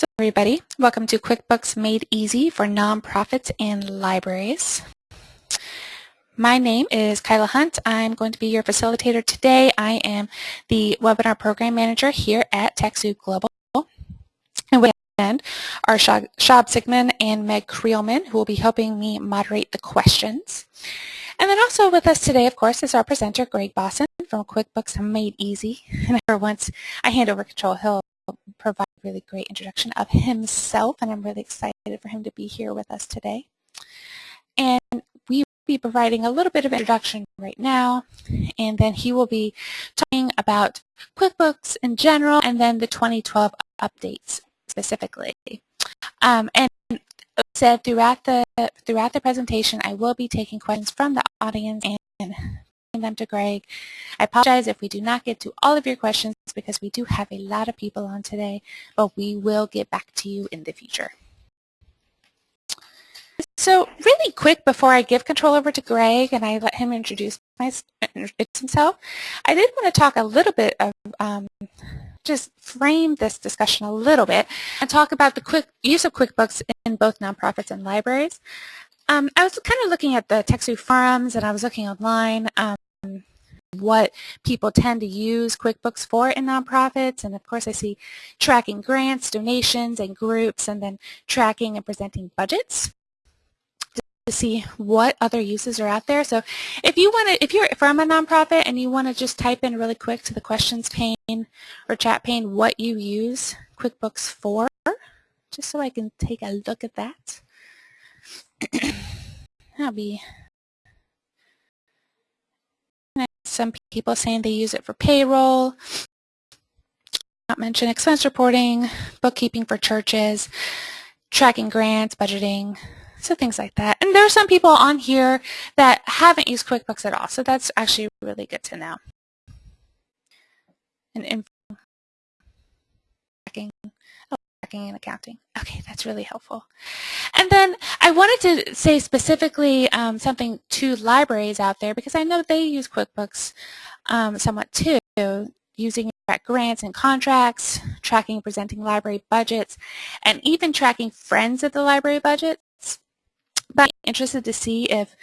So everybody, welcome to QuickBooks Made Easy for Nonprofits and Libraries. My name is Kyla Hunt. I'm going to be your facilitator today. I am the Webinar Program Manager here at TechSoup Global. And with end are Shab Sigman and Meg Creelman, who will be helping me moderate the questions. And then also with us today, of course, is our presenter, Greg Bosson from QuickBooks Made Easy. And once I hand over control, he'll provide a really great introduction of himself, and I'm really excited for him to be here with us today. And we will be providing a little bit of introduction right now, and then he will be talking about QuickBooks in general, and then the 2012 updates specifically. Um, and said throughout the throughout the presentation, I will be taking questions from the audience and them to Greg. I apologize if we do not get to all of your questions because we do have a lot of people on today, but we will get back to you in the future. So really quick before I give control over to Greg and I let him introduce, himself, I did want to talk a little bit of um, just frame this discussion a little bit and talk about the quick use of QuickBooks in both nonprofits and libraries. Um, I was kind of looking at the TechSoup forums and I was looking online um, what people tend to use QuickBooks for in nonprofits. And of course I see tracking grants, donations, and groups, and then tracking and presenting budgets to see what other uses are out there. So if you want to, if you're from a nonprofit and you want to just type in really quick to the questions pane or chat pane what you use QuickBooks for, just so I can take a look at that. That'll be some people saying they use it for payroll, not mention expense reporting, bookkeeping for churches, tracking grants, budgeting, so things like that. And there are some people on here that haven't used QuickBooks at all, so that's actually really good to know. And tracking tracking and accounting. Okay, that's really helpful. And then I wanted to say specifically um, something to libraries out there because I know they use QuickBooks um, somewhat too, using grants and contracts, tracking and presenting library budgets, and even tracking friends of the library budgets. But I'm interested to see if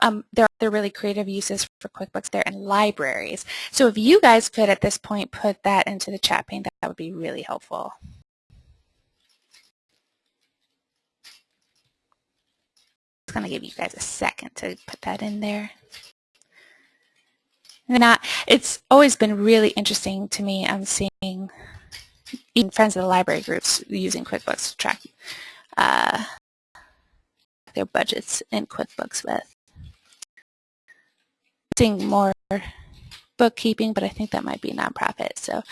um, there are really creative uses for QuickBooks there in libraries. So if you guys could at this point put that into the chat pane, that would be really helpful. Going to give you guys a second to put that in there. And it's always been really interesting to me. I'm seeing even friends of the library groups using QuickBooks to track uh, their budgets in QuickBooks with. Seeing more bookkeeping, but I think that might be nonprofit. So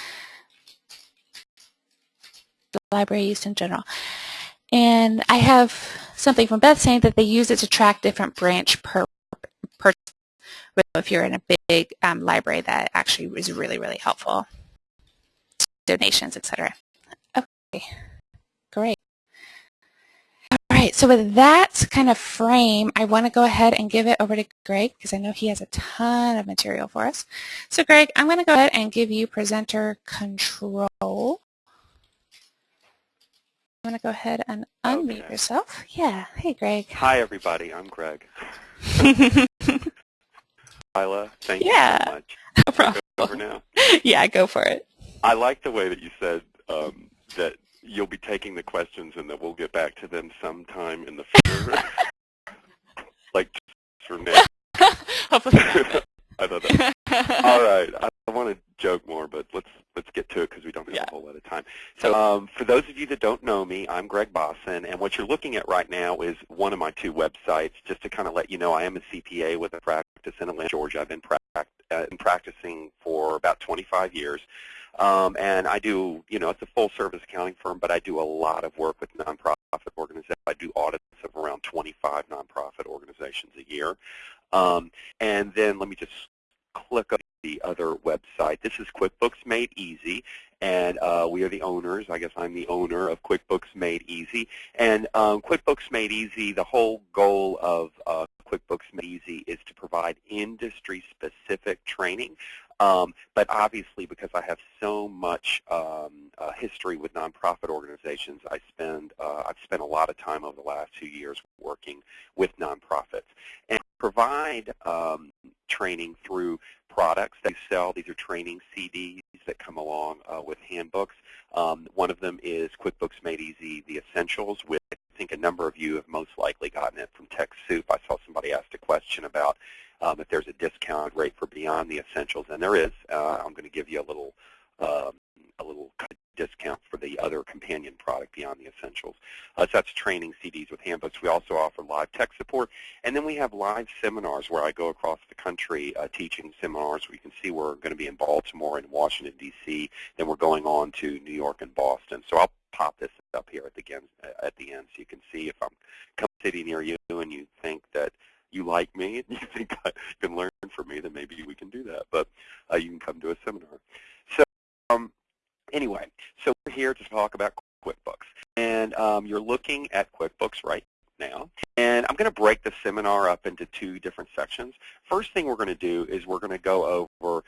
the library use in general. And I have something from Beth saying that they use it to track different branch per, per if you're in a big um, library that actually is really, really helpful. Donations, etc. Okay, great. All right, so with that kind of frame, I want to go ahead and give it over to Greg because I know he has a ton of material for us. So Greg, I'm going to go ahead and give you presenter control. You going to go ahead and unmute okay. yourself? Yeah. Hey, Greg. Hi, everybody. I'm Greg. Kyla, thank yeah. you so much. No problem. Over now. yeah, go for it. I like the way that you said um, that you'll be taking the questions and that we'll get back to them sometime in the future. like for now. Hopefully. I thought that. All right. I want to joke more, but let's let's get to it because we don't have yeah. a whole lot of time. So um, for those of you that don't know me, I'm Greg Bosson, and what you're looking at right now is one of my two websites. Just to kind of let you know, I am a CPA with a practice in Atlanta, Georgia. I've been, uh, been practicing for about 25 years. Um, and I do, you know, it's a full-service accounting firm, but I do a lot of work with nonprofit organizations. I do audits of around 25 nonprofit organizations a year. Um, and then let me just click the other website. This is QuickBooks Made Easy, and uh, we are the owners. I guess I'm the owner of QuickBooks Made Easy. And um, QuickBooks Made Easy, the whole goal of uh, QuickBooks Made Easy is to provide industry-specific training. Um, but obviously, because I have so much um, uh, history with nonprofit organizations, I spend uh, I've spent a lot of time over the last two years working with nonprofits and provide um, training through products that you sell. These are training CDs that come along uh, with handbooks. Um, one of them is QuickBooks Made Easy, The Essentials, which I think a number of you have most likely gotten it from TechSoup. I saw somebody asked a question about um, if there's a discount rate for Beyond the Essentials, and there is. Uh, I'm going to give you a little um, a little discount for the other companion product beyond the essentials. Uh, so that's training CDs with handbooks. We also offer live tech support. And then we have live seminars where I go across the country uh, teaching seminars. We can see we're going to be in Baltimore and Washington, D.C. Then we're going on to New York and Boston. So I'll pop this up here at the end, at the end so you can see if I'm come sitting near you and you think that you like me and you think I can learn from me, then maybe we can do that. But uh, you can come to a seminar. So um, anyway, so we're here to talk about QuickBooks. And um, you're looking at QuickBooks right now. And I'm going to break the seminar up into two different sections. First thing we're going to do is we're going to go over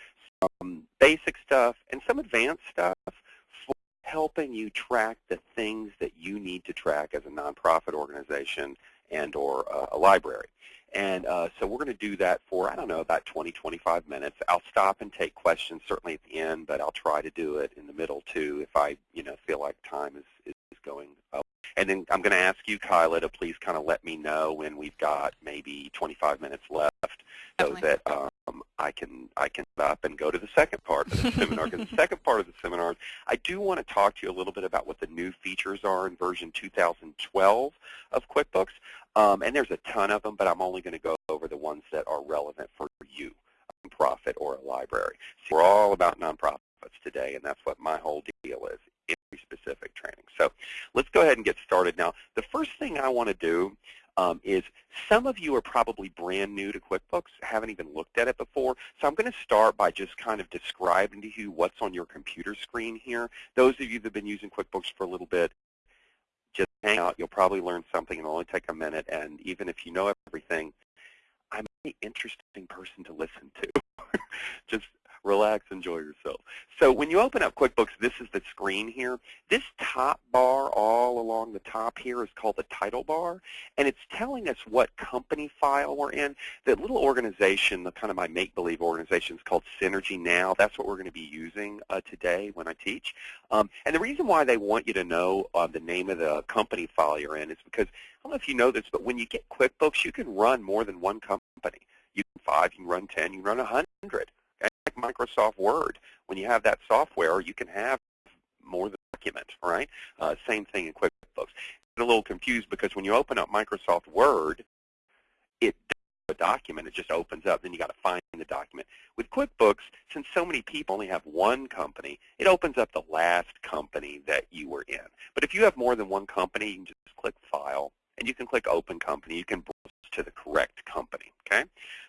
some basic stuff and some advanced stuff for helping you track the things that you need to track as a nonprofit organization and or uh, a library. And uh, so we're going to do that for, I don't know, about 20, 25 minutes. I'll stop and take questions certainly at the end, but I'll try to do it in the middle too if I, you know, feel like time is, is going up. And then I'm going to ask you, Kyla, to please kind of let me know when we've got maybe 25 minutes left so that um, I can I can up and go to the second part of the seminar. Because the second part of the seminar, I do want to talk to you a little bit about what the new features are in version 2012 of QuickBooks. Um, and there's a ton of them, but I'm only going to go over the ones that are relevant for you, a nonprofit or a library. So we're all about nonprofits today, and that's what my whole deal is, industry-specific training. So let's go ahead and get started. Now, the first thing I want to do um, is some of you are probably brand new to QuickBooks, haven't even looked at it before. So I'm going to start by just kind of describing to you what's on your computer screen here. Those of you that have been using QuickBooks for a little bit, just hang out. You'll probably learn something. It'll only take a minute. And even if you know everything, I'm an interesting person to listen to. just relax, enjoy yourself. So when you open up QuickBooks, this is the screen here. This top bar all along the top here is called the title bar, and it's telling us what company file we're in. That little organization, the kind of my make-believe organization is called Synergy Now. That's what we're going to be using uh, today when I teach. Um, and the reason why they want you to know uh, the name of the company file you're in is because, I don't know if you know this, but when you get QuickBooks, you can run more than one company. You can five, you can run 10, you can run 100. Microsoft Word. When you have that software, you can have more than document, right? Uh, same thing in QuickBooks. Get a little confused because when you open up Microsoft Word, it a document, it just opens up, then you got to find the document. With QuickBooks, since so many people only have one company, it opens up the last company that you were in. But if you have more than one company, you can just click File, and you can click Open Company. You can browse to the correct company, okay?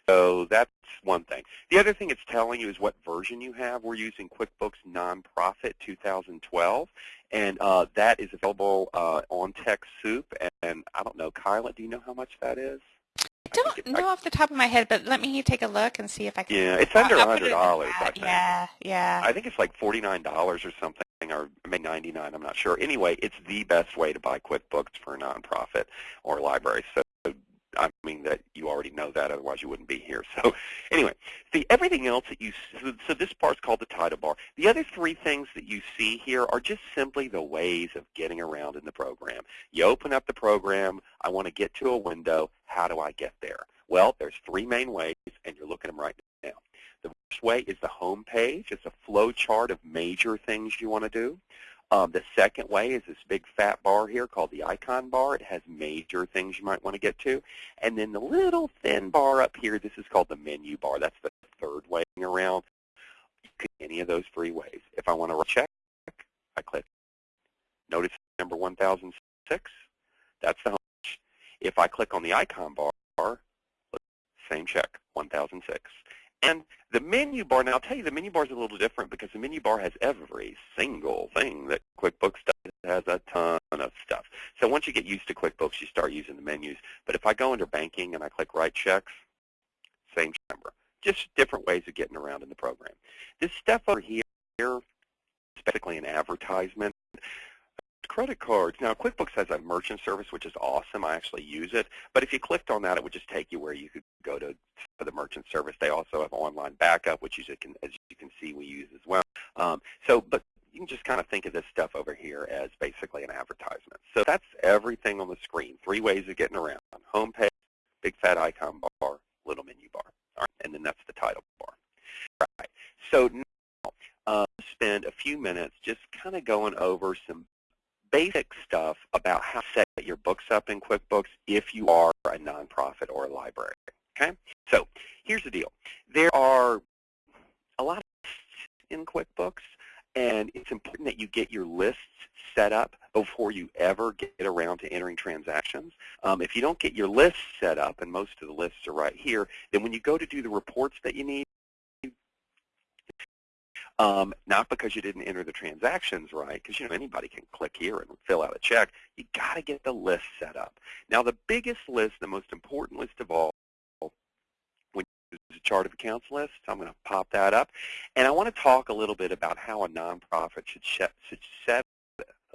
So that's one thing. The other thing it's telling you is what version you have. We're using QuickBooks Nonprofit 2012, and uh, that is available uh, on TechSoup. And I don't know, Kyla, do you know how much that is? I don't I know I, off the top of my head, but let me take a look and see if I can. Yeah, it's under a hundred dollars. I think. Yeah, yeah. I think it's like forty nine dollars or something, or maybe ninety nine. I'm not sure. Anyway, it's the best way to buy QuickBooks for a nonprofit or library. So I mean that you already know that, otherwise you wouldn't be here. So anyway, the everything else that you, so, so this part's called the title bar. The other three things that you see here are just simply the ways of getting around in the program. You open up the program, I want to get to a window, how do I get there? Well, there's three main ways, and you're looking at them right now. The first way is the home page. It's a flow chart of major things you want to do. Um, the second way is this big fat bar here called the icon bar. It has major things you might want to get to. And then the little thin bar up here, this is called the menu bar. That's the third way around. Any of those three ways. If I want to check, I click. Notice number 1006, that's the home. If I click on the icon bar, same check, 1006. And the menu bar, now I'll tell you the menu bar is a little different because the menu bar has every single thing that QuickBooks does. It has a ton of stuff. So once you get used to QuickBooks, you start using the menus. But if I go under banking and I click write checks, same number. Just different ways of getting around in the program. This stuff over here is basically an advertisement credit cards. Now, QuickBooks has a merchant service, which is awesome. I actually use it. But if you clicked on that, it would just take you where you could go to for the merchant service. They also have online backup, which you can, as you can see, we use as well. Um, so, but you can just kind of think of this stuff over here as basically an advertisement. So that's everything on the screen. Three ways of getting around. Home page, big fat icon bar, little menu bar. All right, and then that's the title bar. All right. So now, uh, spend a few minutes just kind of going over some basic stuff about how to set your books up in QuickBooks if you are a nonprofit or a library. Okay? So here's the deal. There are a lot of lists in QuickBooks, and it's important that you get your lists set up before you ever get around to entering transactions. Um, if you don't get your lists set up, and most of the lists are right here, then when you go to do the reports that you need, um, not because you didn't enter the transactions right, because you know anybody can click here and fill out a check. You got to get the list set up. Now, the biggest list, the most important list of all, when you use a chart of accounts list, I'm going to pop that up, and I want to talk a little bit about how a nonprofit should, should set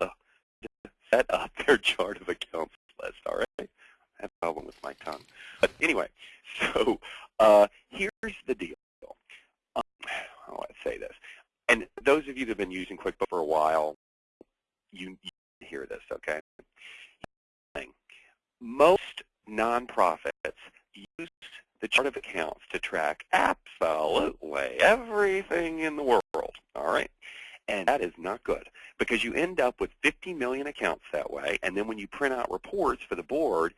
uh, set up their chart of accounts list. All right, I have a problem with my tongue, but anyway, so uh, here's the deal how do I say this? And those of you that have been using QuickBooks for a while, you, you hear this, okay? Most nonprofits use the chart of accounts to track absolutely everything in the world, all right? And that is not good because you end up with 50 million accounts that way, and then when you print out reports for the board,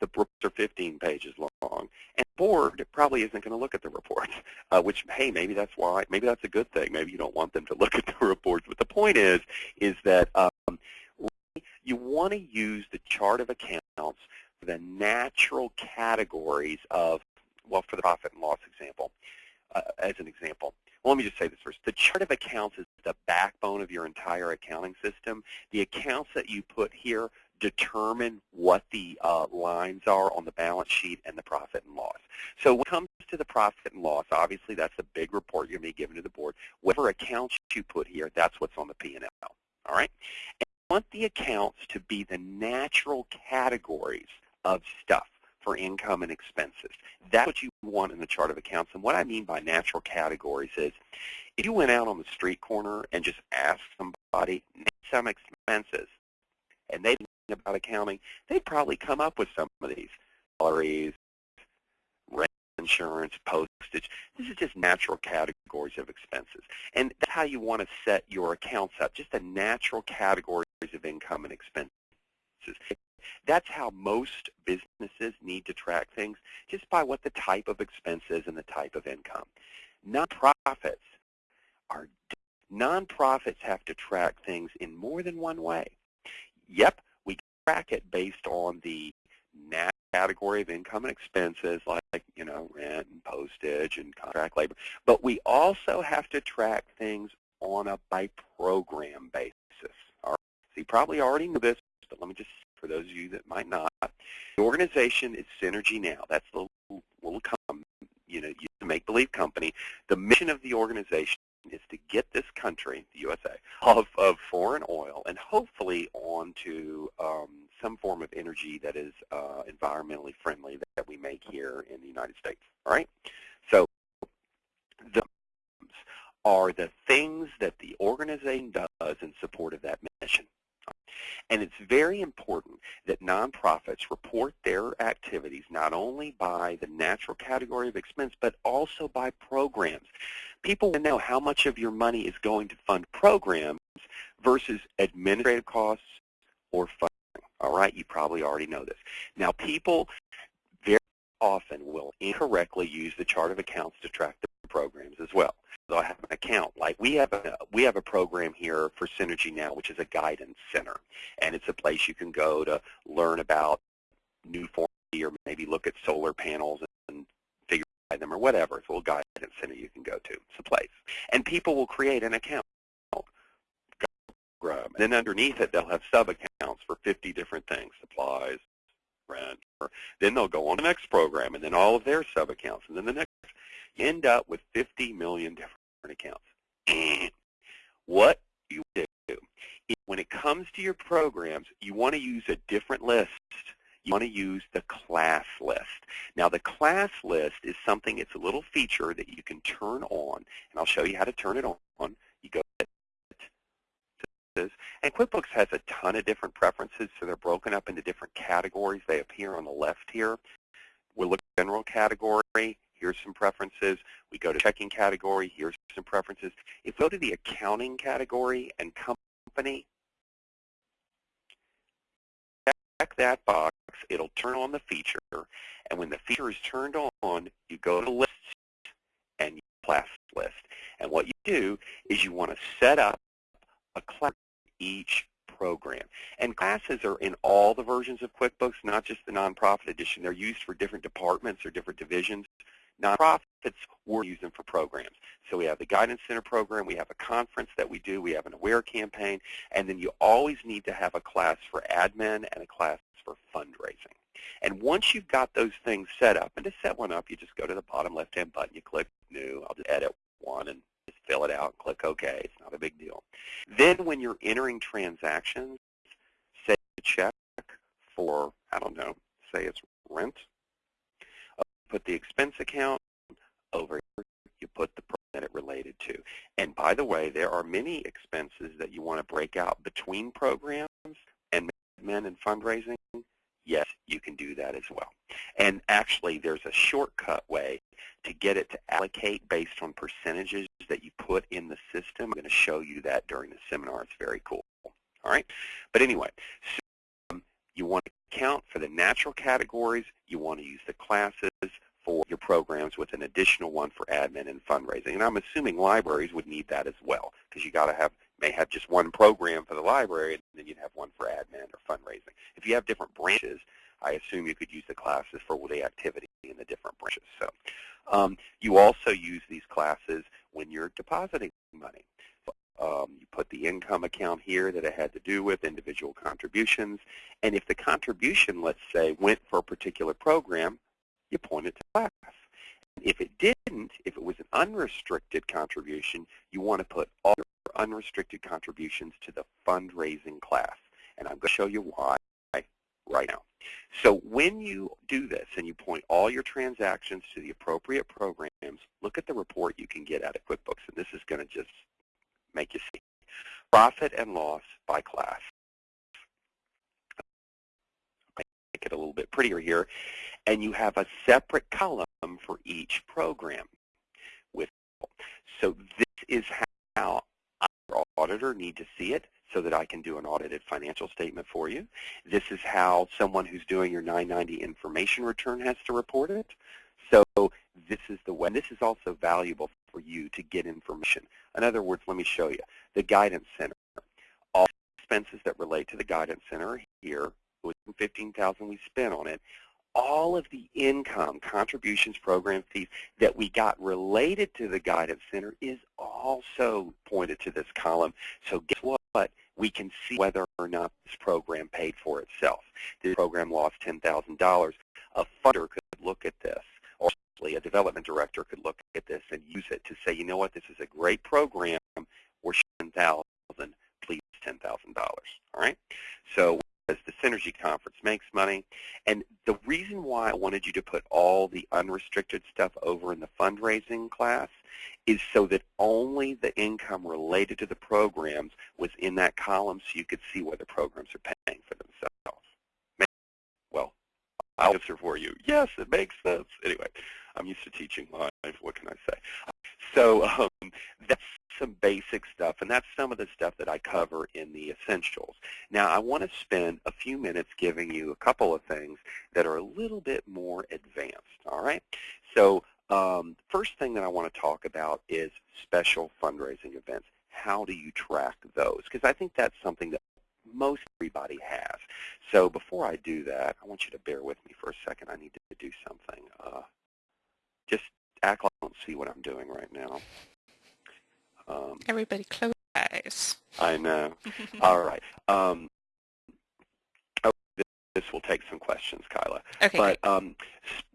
the reports are 15 pages long, board probably isn't going to look at the reports, uh, which, hey, maybe that's why, maybe that's a good thing. Maybe you don't want them to look at the reports. But the point is, is that um, you want to use the chart of accounts for the natural categories of, well, for the profit and loss example, uh, as an example. Well, let me just say this first. The chart of accounts is the backbone of your entire accounting system. The accounts that you put here determine what the uh, lines are on the balance sheet and the profit and loss. So when it comes to the profit and loss, obviously that's the big report you're going to be given to the board. Whatever accounts you put here, that's what's on the P&L. All right? And you want the accounts to be the natural categories of stuff for income and expenses. That's what you want in the chart of accounts. And what I mean by natural categories is if you went out on the street corner and just asked somebody, some expenses, and they about accounting, they'd probably come up with some of these. Salaries, rent, insurance, postage. This is just natural categories of expenses. And that's how you want to set your accounts up, just the natural categories of income and expenses. That's how most businesses need to track things, just by what the type of expense is and the type of income. Nonprofits are nonprofits have to track things in more than one way. Yep, track it based on the category of income and expenses like, you know, rent and postage and contract labor. But we also have to track things on a by program basis. All right. So you probably already know this, but let me just, for those of you that might not, the organization is Synergy Now. That's the little, little you know, the make-believe company. The mission of the organization to get this country, the USA, off of foreign oil and hopefully onto um, some form of energy that is uh, environmentally friendly that we make here in the United States. All right? So the are the things that the organization does in support of that mission. And it's very important that nonprofits report their activities not only by the natural category of expense, but also by programs. People want to know how much of your money is going to fund programs versus administrative costs or funding. All right, you probably already know this. Now, people very often will incorrectly use the chart of accounts to track the programs as well. So I have an account. Like we have a we have a program here for Synergy now, which is a guidance center, and it's a place you can go to learn about new form or maybe look at solar panels and them or whatever. It's a little guidance center you can go to. It's a place. And people will create an account. And then underneath it, they'll have sub-accounts for 50 different things, supplies, rent. Or then they'll go on the next program, and then all of their sub-accounts, and then the next. You end up with 50 million different accounts. what you do when it comes to your programs, you want to use a different list. You want to use the class list. Now the class list is something, it's a little feature that you can turn on, and I'll show you how to turn it on. You go and QuickBooks has a ton of different preferences, so they're broken up into different categories. They appear on the left here. We'll look at general category. Here's some preferences. We go to checking category. Here's some preferences. If we go to the accounting category and company, check that box. It'll turn on the feature. And when the feature is turned on, you go to lists and Class List. And what you do is you want to set up a class each program. And classes are in all the versions of QuickBooks, not just the nonprofit edition. They're used for different departments or different divisions. Nonprofits, we're using for programs. So we have the Guidance Center program, we have a conference that we do, we have an AWARE campaign, and then you always need to have a class for admin and a class for fundraising. And once you've got those things set up, and to set one up, you just go to the bottom left-hand button, you click New, I'll just edit one and just fill it out and click OK. It's not a big deal. Then when you're entering transactions, say a check for, I don't know, say it's rent, uh, put the expense account over here, you put the program that it related to. And by the way, there are many expenses that you want to break out between programs and admin and fundraising. Yes, you can do that as well. And actually, there's a shortcut way to get it to allocate based on percentages that you put in the system. I'm going to show you that during the seminar. It's very cool. All right? But anyway, so, um, you want to account for the natural categories. You want to use the classes for your programs with an additional one for admin and fundraising. And I'm assuming libraries would need that as well because you got to have may have just one program for the library and then you'd have one for admin or fundraising. If you have different branches, I assume you could use the classes for the activity in the different branches. So um, you also use these classes when you're depositing money. Um, you put the income account here that it had to do with individual contributions. And if the contribution, let's say, went for a particular program, you point it to class. If it didn't, if it was an unrestricted contribution, you want to put all your unrestricted contributions to the fundraising class. And I'm going to show you why right now. So when you do this and you point all your transactions to the appropriate programs, look at the report you can get out of QuickBooks. And this is going to just make you see. Profit and loss by class. Make it a little bit prettier here. And you have a separate column for each program. With So this is how our auditor need to see it so that I can do an audited financial statement for you. This is how someone who's doing your 990 information return has to report it. So this is the way. This is also valuable for you to get information. In other words, let me show you. The Guidance Center. All expenses that relate to the Guidance Center here, with 15000 we spent on it, all of the income, contributions, program fees that we got related to the Guidance Center is also pointed to this column. So guess what? We can see whether or not this program paid for itself. This program lost $10,000. A funder could look at this, or a development director could look at this and use it to say, you know what, this is a great program. We're 10000 please $10,000. All right? So as the Synergy Conference makes money. And the reason why I wanted you to put all the unrestricted stuff over in the fundraising class is so that only the income related to the programs was in that column so you could see whether the programs are paying for themselves. Well, I'll answer for you. Yes, it makes sense. Anyway, I'm used to teaching live. What can I say? So um, that's some basic stuff, and that's some of the stuff that I cover in the essentials. Now, I want to spend a few minutes giving you a couple of things that are a little bit more advanced, all right? So um, first thing that I want to talk about is special fundraising events. How do you track those? Because I think that's something that most everybody has. So before I do that, I want you to bear with me for a second. I need to do something. Uh, just act like I don't see what I'm doing right now. Um, Everybody close eyes. I know. All right. Um, this will take some questions, Kyla. Okay. But um,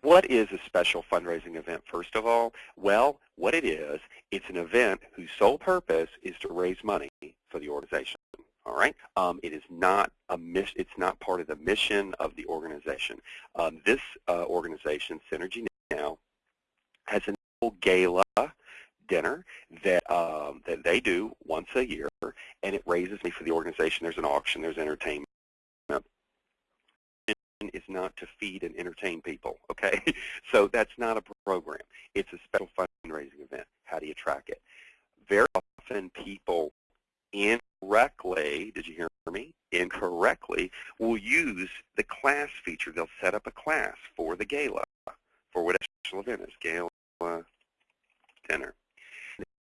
what is a special fundraising event, first of all? Well, what it is, it's an event whose sole purpose is to raise money for the organization. All right. Um, it is not a mission. It's not part of the mission of the organization. Um, this uh, organization, Synergy Now, has an annual gala dinner that um, that they do once a year, and it raises money for the organization. There's an auction. There's entertainment is not to feed and entertain people, okay? so that's not a program. It's a special fundraising event. How do you track it? Very often people incorrectly, did you hear me? Incorrectly will use the class feature. They'll set up a class for the gala, for whatever special event is, gala dinner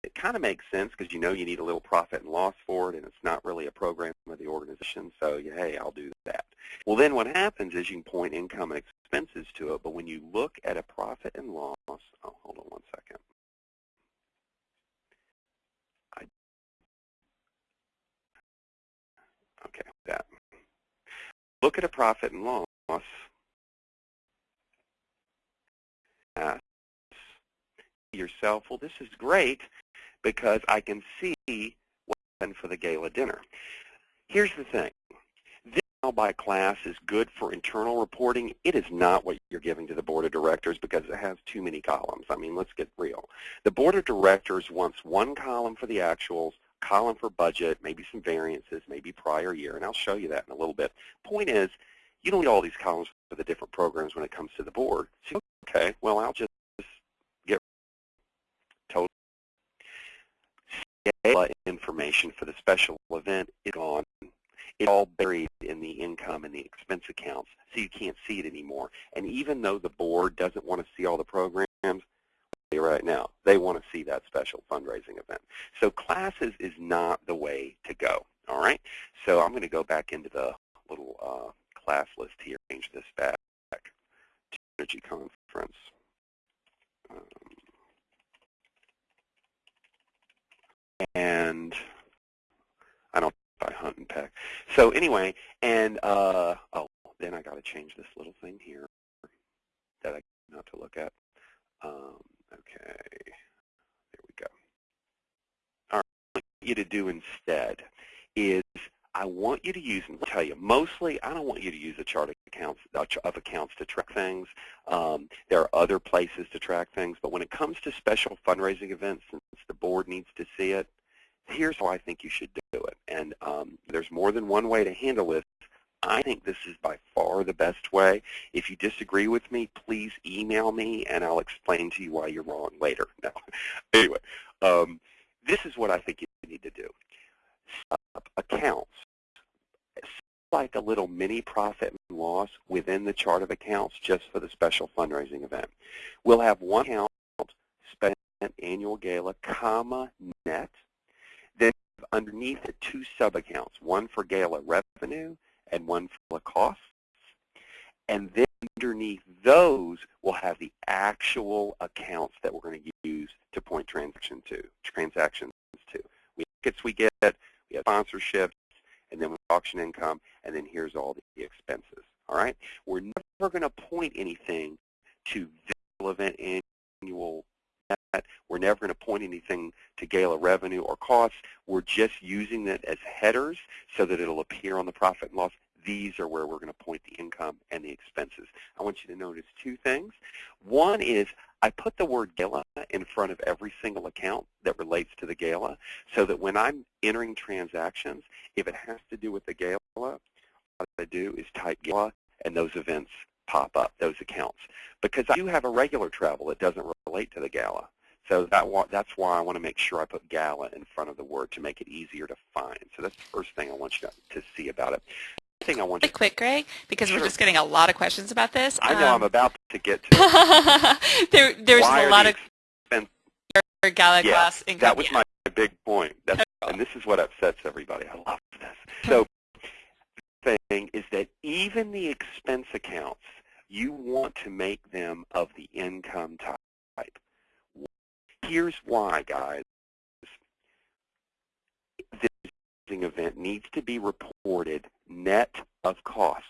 it kind of makes sense because you know you need a little profit and loss for it, and it's not really a program of the organization, so you, hey, I'll do that. Well, then what happens is you can point income and expenses to it, but when you look at a profit and loss, oh, hold on one second. Okay, that. Look at a profit and loss. Yourself, well, this is great, because I can see what happened for the gala dinner. Here's the thing. This by class is good for internal reporting. It is not what you're giving to the Board of Directors because it has too many columns. I mean, let's get real. The Board of Directors wants one column for the actuals, column for budget, maybe some variances, maybe prior year, and I'll show you that in a little bit. Point is, you don't need all these columns for the different programs when it comes to the board. So, okay, well, I'll just gala information for the special event is gone. It's all buried in the income and the expense accounts, so you can't see it anymore. And even though the board doesn't want to see all the programs, right now, they want to see that special fundraising event. So classes is not the way to go, all right? So I'm going to go back into the little uh, class list here, change this back to Synergy Conference. Um, and I don't buy hunt and peck. So anyway, and uh, oh, then I got to change this little thing here that I not to look at. Um, okay, there we go. All right, what I want you to do instead is I want you to use, and I'll tell you, mostly I don't want you to use a chart of accounts, of accounts to track things. Um, there are other places to track things, but when it comes to special fundraising events, since the board needs to see it, here's how I think you should do it. And um, there's more than one way to handle this. I think this is by far the best way. If you disagree with me, please email me, and I'll explain to you why you're wrong later. No. anyway, um, this is what I think you need to do. accounts like a little mini profit and loss within the chart of accounts just for the special fundraising event. We'll have one account annual gala, comma, net. Then underneath it, two sub-accounts, one for gala revenue and one for costs. And then underneath those, we'll have the actual accounts that we're going to use to point transaction to, transactions to. We tickets we get, we have sponsorships, and then with auction income, and then here's all the expenses. All right? We're never going to point anything to event annual net. We're never going to point anything to gala revenue or costs. We're just using it as headers so that it'll appear on the profit and loss. These are where we're going to point the income and the expenses. I want you to notice two things. One is I put the word gala in front of every single account that relates to the gala so that when I'm entering transactions, if it has to do with the gala, what I do is type gala and those events pop up, those accounts. Because I do have a regular travel that doesn't relate to the gala. So that that's why I want to make sure I put gala in front of the word to make it easier to find. So that's the first thing I want you to, to see about it thing I want you quick, Greg, because sure. we're just getting a lot of questions about this. I know um, I'm about to get to. there, there's Why a lot of expense? Gala yeah, class income. That was my big point. That's, and this is what upsets everybody. I love this. So the thing is that even the expense accounts, you want to make them of the income type. Here's why, guys. This event needs to be reported net of costs.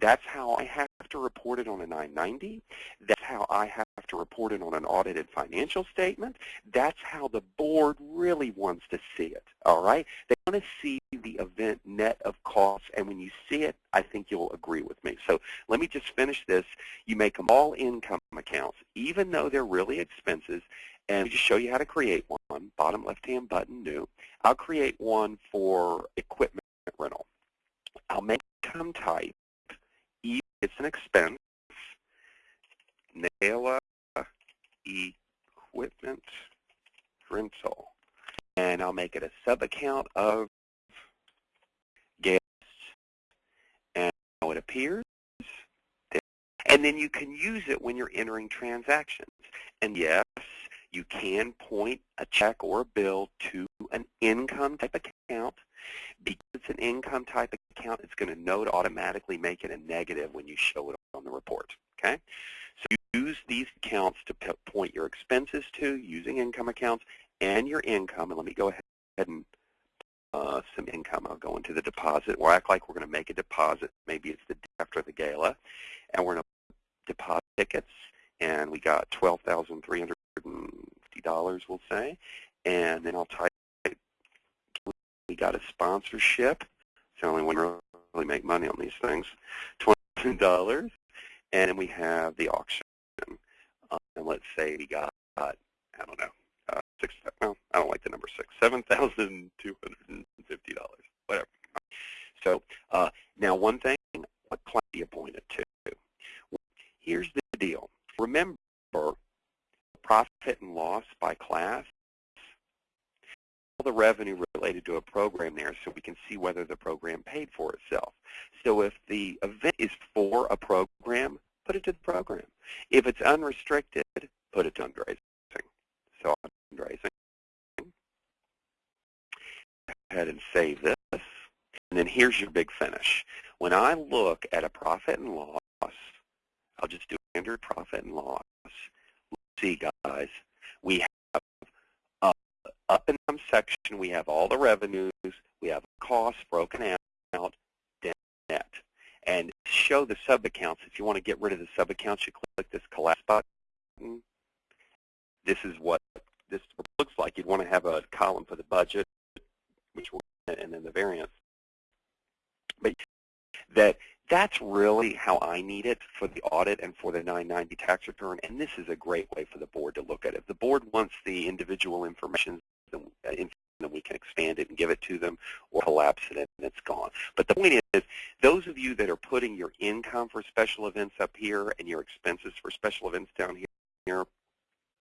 That's how I have to report it on a 990. That's how I have to report it on an audited financial statement. That's how the board really wants to see it, all right? They want to see the event net of costs, and when you see it, I think you'll agree with me. So let me just finish this. You make them all income accounts, even though they're really expenses, and just show you how to create one, bottom left-hand button, new. I'll create one for equipment rental. I'll make income type it's an expense. Gala equipment rental. And I'll make it a sub-account of guests. And how it appears. And then you can use it when you're entering transactions. And yes, you can point a check or a bill to an income type account because it's an income type account, it's going to know to automatically make it a negative when you show it on the report. Okay? So use these accounts to point your expenses to using income accounts and your income. And let me go ahead and uh, some income. I'll go into the deposit. We'll act like we're going to make a deposit. Maybe it's the day after the gala. And we're going to deposit tickets. And we got $12,350, we'll say. And then I'll type we got a sponsorship. It's the only one really make money on these things. $20. And then we have the auction. Um, and let's say we got, I don't know, uh, six, well, I don't like the number six, $7,250, whatever. So uh, now one thing, what class do you point it to? Here's the deal. Remember, profit and loss by class all the revenue related to a program there so we can see whether the program paid for itself. So if the event is for a program, put it to the program. If it's unrestricted, put it to fundraising. So fundraising. Go ahead and save this. And then here's your big finish. When I look at a profit and loss, I'll just do standard profit and loss. Let's see, guys, we have uh, up in some section, we have all the revenues, we have costs broken out, net. And show the sub-accounts. If you want to get rid of the sub-accounts, you click this collapse button. This is what this looks like. You'd want to have a column for the budget, which will, and then the variance. But that that's really how I need it for the audit and for the 990 tax return, and this is a great way for the board to look at it. If the board wants the individual information, then uh, we can expand it and give it to them or collapse it and it's gone. But the point is, those of you that are putting your income for special events up here and your expenses for special events down here,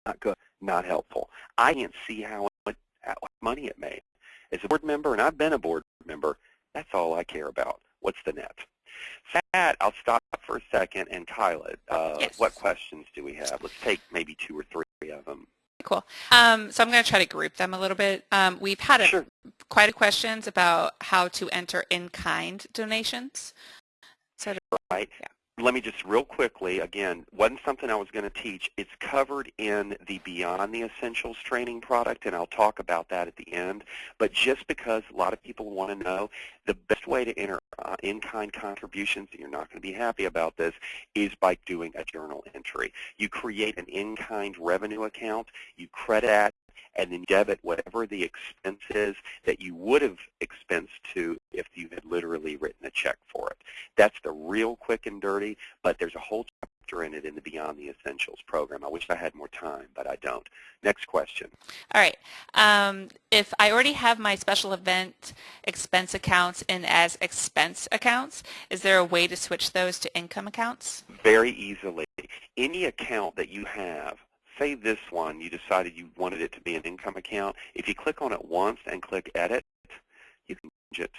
not good, not helpful. I can't see how much money it made. As a board member, and I've been a board member, that's all I care about. What's the net? That, I'll stop for a second. And Kyla, uh, yes. what questions do we have? Let's take maybe two or three of them. Cool. Um, so I'm going to try to group them a little bit. Um, we've had a, sure. quite a questions about how to enter in-kind donations. So right. Yeah let me just real quickly, again, wasn't something I was going to teach. It's covered in the Beyond the Essentials training product, and I'll talk about that at the end. But just because a lot of people want to know, the best way to enter uh, in-kind contributions, and you're not going to be happy about this, is by doing a journal entry. You create an in-kind revenue account, you credit that and then debit whatever the expense is that you would have expensed to if you had literally written a check for it. That's the real quick and dirty, but there's a whole chapter in it in the Beyond the Essentials program. I wish I had more time, but I don't. Next question. All right. Um, if I already have my special event expense accounts in as expense accounts, is there a way to switch those to income accounts? Very easily. Any account that you have say this one, you decided you wanted it to be an income account. If you click on it once and click Edit, you can change it.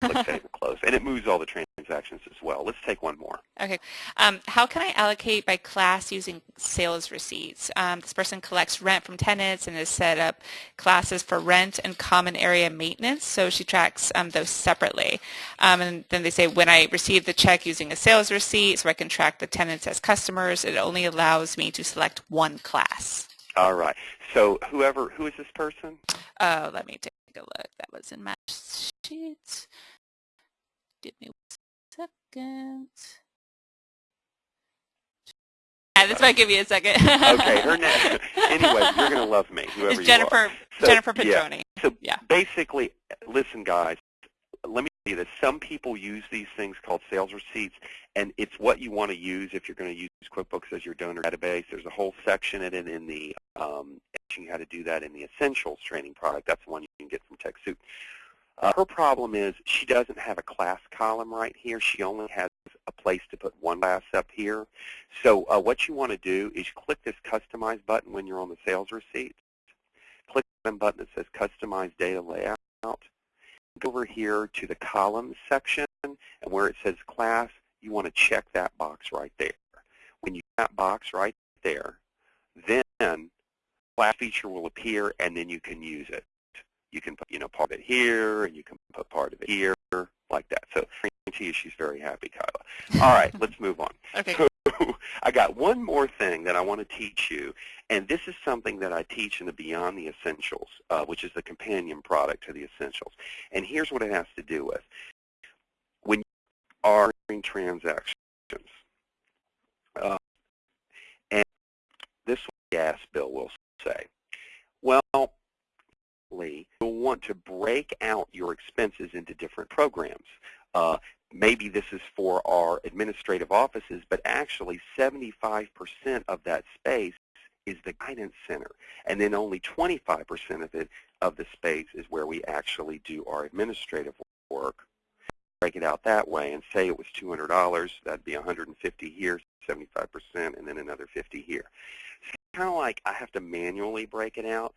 Click Save and Close. And it moves all the transactions as well. Let's take one more. Okay. Um, how can I allocate by class using sales receipts? Um, this person collects rent from tenants and has set up classes for rent and common area maintenance, so she tracks um, those separately. Um, and then they say, when I receive the check using a sales receipt, so I can track the tenants as customers, it only allows me to select one class. All right. So whoever, who is this person? Uh, let me take a look. That was in my sheet. Give me one second. Yeah, this might give you a second. okay, her name. anyway, you're gonna love me, whoever it's Jennifer, So, Jennifer Pedroni. Yeah. So yeah. basically, listen, guys. Let me tell you this. Some people use these things called sales receipts, and it's what you want to use if you're going to use QuickBooks as your donor database. There's a whole section in it in the um, teaching how to do that in the Essentials training product. That's the one you can get from TechSoup. Uh, her problem is she doesn't have a class column right here. She only has a place to put one class up here. So uh, what you want to do is click this Customize button when you're on the sales receipt. Click the button that says Customize Data Layout. Go over here to the Columns section, and where it says Class, you want to check that box right there. When you check that box right there, then class feature will appear, and then you can use it. You can put, you know, part of it here, and you can put part of it here, like that. So I guarantee you she's very happy, Kyla. All right, let's move on. Okay. So I got one more thing that I want to teach you, and this is something that I teach in the Beyond the Essentials, uh, which is the companion product to the Essentials. And here's what it has to do with. When you are doing transactions, uh, and this gas bill will say, well, you'll want to break out your expenses into different programs. Uh, maybe this is for our administrative offices, but actually 75% of that space is the guidance center, and then only 25% of it of the space is where we actually do our administrative work. Break it out that way and say it was $200, that'd be 150 here, 75%, and then another 50 here. It's kind of like I have to manually break it out.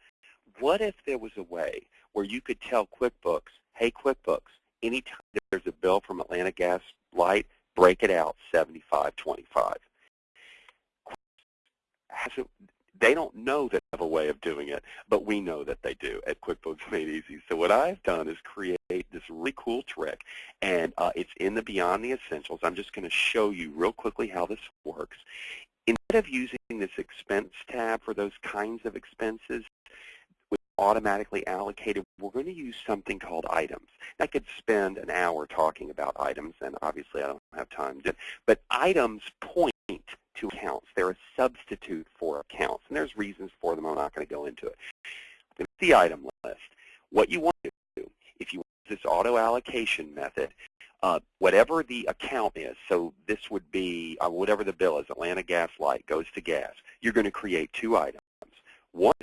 What if there was a way where you could tell QuickBooks, hey QuickBooks, anytime there's a bill from Atlanta Gas Light, break it out 75-25. They don't know that they have a way of doing it, but we know that they do at QuickBooks Made Easy. So what I've done is create this really cool trick, and uh, it's in the Beyond the Essentials. I'm just going to show you real quickly how this works. Instead of using this expense tab for those kinds of expenses, automatically allocated, we're going to use something called items. I could spend an hour talking about items, and obviously I don't have time to, but items point to accounts. They're a substitute for accounts, and there's reasons for them. I'm not going to go into it. The item list. What you want to do, if you use this auto allocation method, uh, whatever the account is, so this would be uh, whatever the bill is, Atlanta Gas Light goes to gas, you're going to create two items. One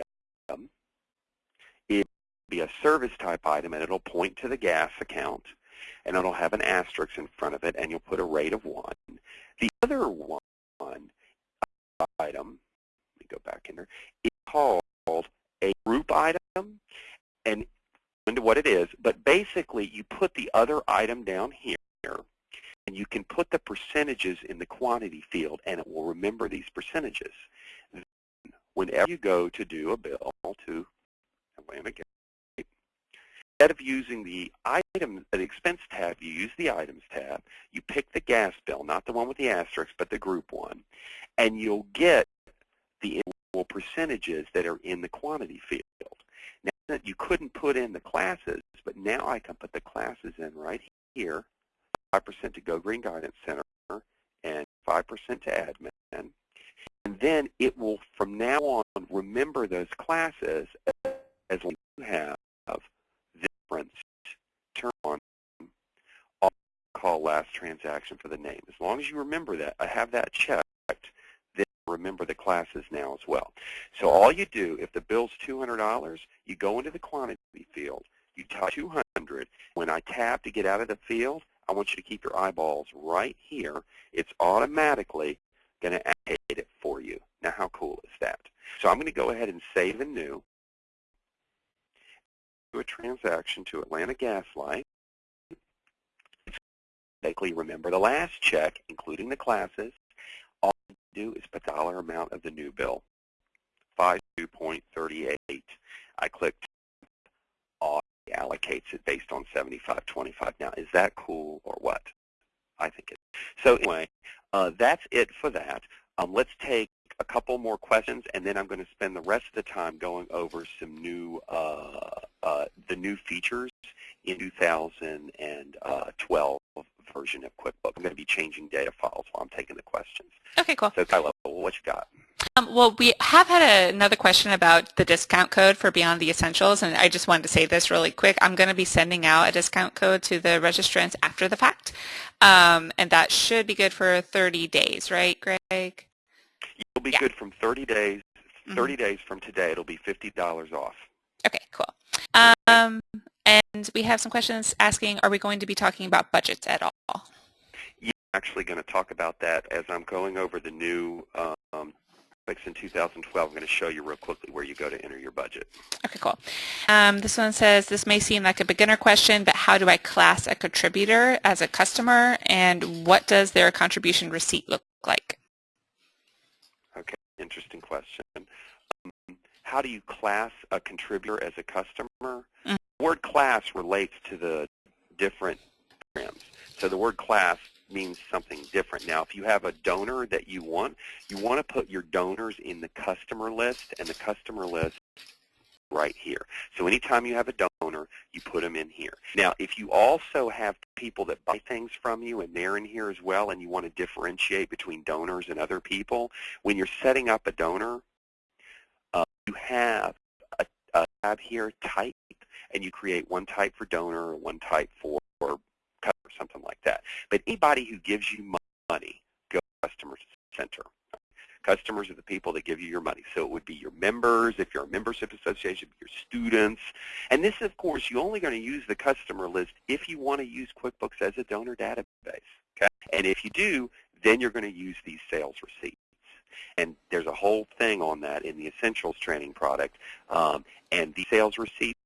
be a service type item and it'll point to the gas account and it'll have an asterisk in front of it and you'll put a rate of 1. The other one item, let me go back in there, is called a group item and into what it is, but basically you put the other item down here and you can put the percentages in the quantity field and it will remember these percentages. Then, whenever you go to do a bill to Instead of using the item, the expense tab, you use the items tab. You pick the gas bill, not the one with the asterisk, but the group one, and you'll get the percentages that are in the quantity field. Now, you couldn't put in the classes, but now I can put the classes in right here, 5% to Go Green Guidance Center and 5% to admin. And then it will, from now on, remember those classes as long as you have reference turn on call last transaction for the name. As long as you remember that, I have that checked, then remember the classes now as well. So all you do, if the bill's $200, you go into the quantity field, you type 200. When I tap to get out of the field, I want you to keep your eyeballs right here. It's automatically going to allocate it for you. Now, how cool is that? So I'm going to go ahead and save and new a transaction to Atlanta Gas Light. automatically remember the last check, including the classes. All you do is put the dollar amount of the new bill, 52.38. I click auto allocates it based on 75.25. Now, is that cool or what? I think it. So anyway, uh, that's it for that. Um, let's take a couple more questions, and then I'm going to spend the rest of the time going over some new, uh, uh, the new features in 2012 version of QuickBooks. I'm going to be changing data files while I'm taking the questions. Okay, cool. So Kyla, what you got? Um, well, we have had a, another question about the discount code for Beyond the Essentials, and I just wanted to say this really quick. I'm going to be sending out a discount code to the registrants after the fact, um, and that should be good for 30 days, right, Greg? It'll be yeah. good from 30 days. Mm-hmm. 30 mm -hmm. days from today, it'll be $50 off. Okay, cool. Um, and we have some questions asking, are we going to be talking about budgets at all? Yeah, I'm actually going to talk about that as I'm going over the new um, in 2012. I'm going to show you real quickly where you go to enter your budget. Okay, cool. Um, this one says, this may seem like a beginner question, but how do I class a contributor as a customer, and what does their contribution receipt look like? Interesting question. Um, how do you class a contributor as a customer? Mm -hmm. The word class relates to the different programs. So the word class means something different. Now, if you have a donor that you want, you want to put your donors in the customer list, and the customer list right here. So anytime you have a donor, you put them in here. Now, if you also have people that buy things from you and they're in here as well and you want to differentiate between donors and other people, when you're setting up a donor, uh, you have a, a tab here, type, and you create one type for donor, one type for customer, something like that. But anybody who gives you money, go to customer center. Customers are the people that give you your money. So it would be your members, if you're a membership association, your students. And this, of course, you're only going to use the customer list if you want to use QuickBooks as a donor database. Okay? And if you do, then you're going to use these sales receipts. And there's a whole thing on that in the Essentials training product. Um, and the sales receipts,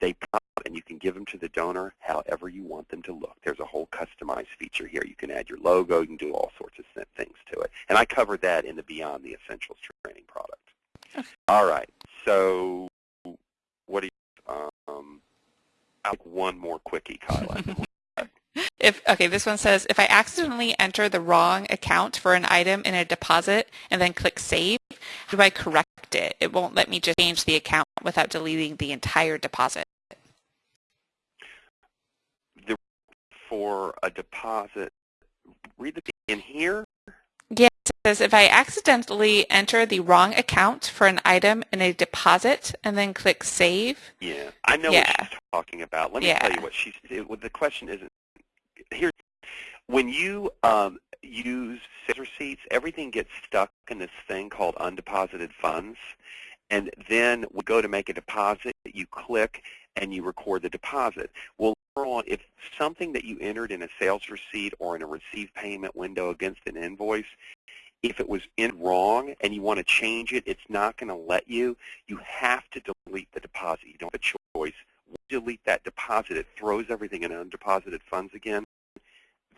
they pop and you can give them to the donor however you want them to look. There's a whole customized feature here. You can add your logo. You can do all sorts of things to it. And I covered that in the Beyond the Essentials training product. All right. So what do you, um, I'll take one more quickie, Kyla. If okay, this one says if I accidentally enter the wrong account for an item in a deposit and then click save, do I correct it? It won't let me just change the account without deleting the entire deposit. for a deposit, read the in here. Yes, it says if I accidentally enter the wrong account for an item in a deposit and then click save. Yeah, I know yeah. what she's talking about. Let me yeah. tell you what she's. The question isn't here. When you um, use sales receipts, everything gets stuck in this thing called undeposited funds. And then we go to make a deposit, you click, and you record the deposit. Well, on, if something that you entered in a sales receipt or in a receive payment window against an invoice, if it was in wrong and you want to change it, it's not going to let you. You have to delete the deposit. You don't have a choice. Delete that deposit. It throws everything in undeposited funds again.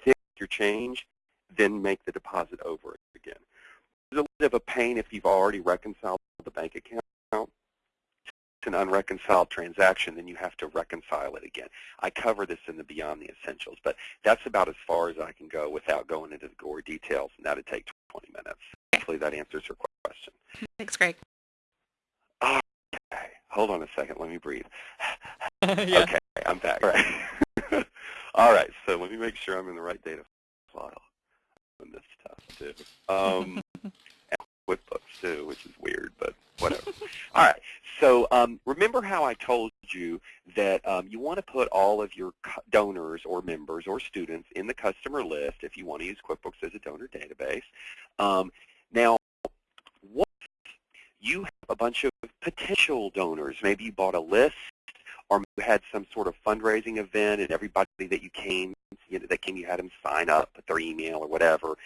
Then your change, then make the deposit over again. It's a little bit of a pain if you've already reconciled the bank account It's an unreconciled transaction, then you have to reconcile it again. I cover this in the Beyond the Essentials, but that's about as far as I can go without going into the gory details, and that would take 20 minutes. Hopefully that answers your question. Thanks, Greg. Okay, hold on a second. Let me breathe. yeah. Okay, I'm back. All right. All right, so let me make sure I'm in the right data file. And this stuff too. Um, QuickBooks too, which is weird, but whatever. all right, so um, remember how I told you that um, you want to put all of your donors or members or students in the customer list if you want to use QuickBooks as a donor database. Um, now, what you have a bunch of potential donors. Maybe you bought a list or you had some sort of fundraising event and everybody that you came, you know, that came, you had them sign up, with their email or whatever,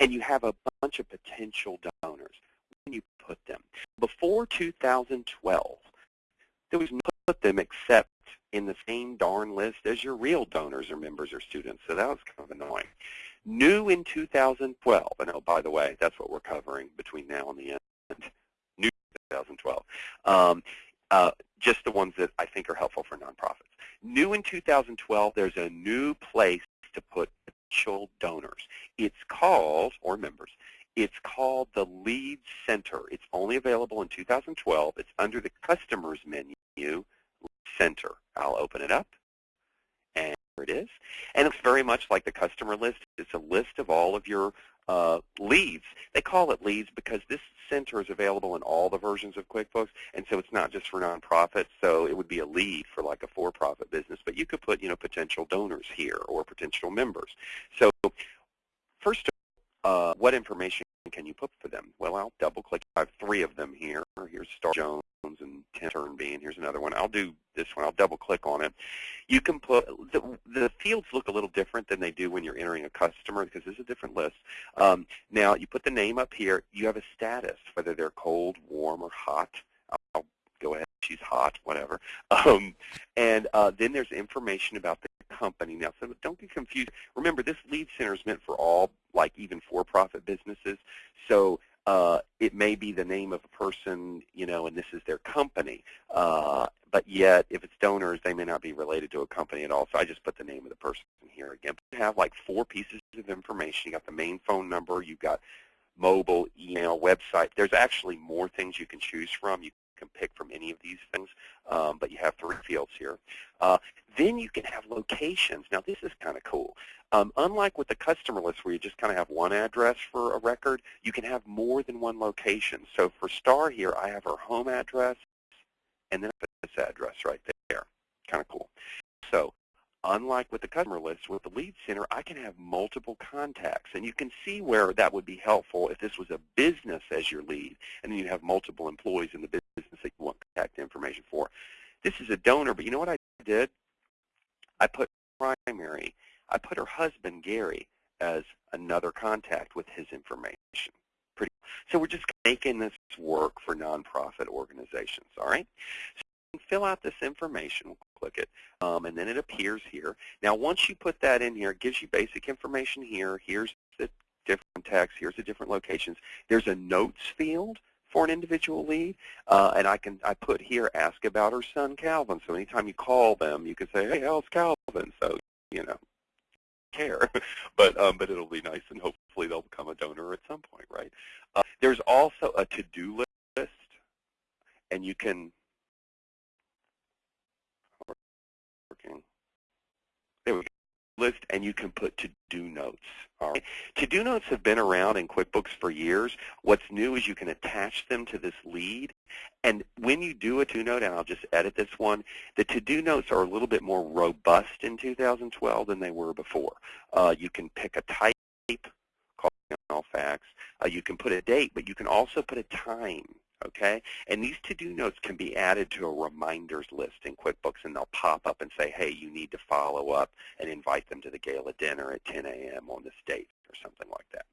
and you have a bunch of potential donors When you put them? Before 2012, there was no put them except in the same darn list as your real donors or members or students, so that was kind of annoying. New in 2012, and oh, by the way, that's what we're covering between now and the end, new 2012. Um, uh, just the ones that I think are helpful for nonprofits. New in 2012, there's a new place to put potential donors. It's called, or members, it's called the Lead Center. It's only available in 2012. It's under the Customers menu, Center. I'll open it up, and there it is. And it's very much like the customer list. It's a list of all of your uh, leads. They call it leads because this center is available in all the versions of QuickBooks, and so it's not just for nonprofits. So it would be a lead for like a for-profit business, but you could put you know potential donors here or potential members. So first, uh, what information can you put for them? Well, I'll double-click. I have three of them here. Here's Star Jones and Turnby, and here's another one. I'll do this one. I'll double-click on it. You can put the, the, fields look a little different than they do when you're entering a customer because this is a different list. Um, now, you put the name up here. You have a status, whether they're cold, warm, or hot. I'll go ahead. She's hot, whatever. Um, and uh, then there's information about the company. Now, so don't get confused. Remember, this lead center is meant for all, like even for-profit businesses. So uh, it may be the name of a person, you know, and this is their company. Uh, but yet, if it's donors, they may not be related to a company at all. So I just put the name of the person here again. You have like four pieces of information. You got the main phone number. You've got mobile, email, website. There's actually more things you can choose from. You can pick from any of these things, um, but you have three fields here. Uh, then you can have locations. Now this is kind of cool. Um, unlike with the customer list where you just kind of have one address for a record, you can have more than one location. So for Star here, I have her home address and then this address right there. Kind of cool. So unlike with the customer list, with the lead center, I can have multiple contacts. And you can see where that would be helpful if this was a business as your lead, and then you have multiple employees in the business that you want contact information for. This is a donor, but you know what I did? I put primary. I put her husband, Gary, as another contact with his information. Pretty. So we're just making this work for nonprofit organizations, all right? Fill out this information. Click it, um, and then it appears here. Now, once you put that in here, it gives you basic information here. Here's the different text. Here's the different locations. There's a notes field for an individual lead, uh, and I can I put here ask about her son Calvin. So anytime you call them, you can say, hey, how's Calvin? So you know, care, but um, but it'll be nice, and hopefully they'll become a donor at some point, right? Uh, there's also a to-do list, and you can working. There we go list and you can put to-do notes. All right. To-do notes have been around in QuickBooks for years. What's new is you can attach them to this lead. And when you do a to-do note, and I'll just edit this one, the to-do notes are a little bit more robust in 2012 than they were before. Uh, you can pick a type, call all facts. Uh, you can put a date, but you can also put a time okay? And these to-do notes can be added to a reminders list in QuickBooks, and they'll pop up and say, hey, you need to follow up and invite them to the gala dinner at 10 a.m. on this date or something like that.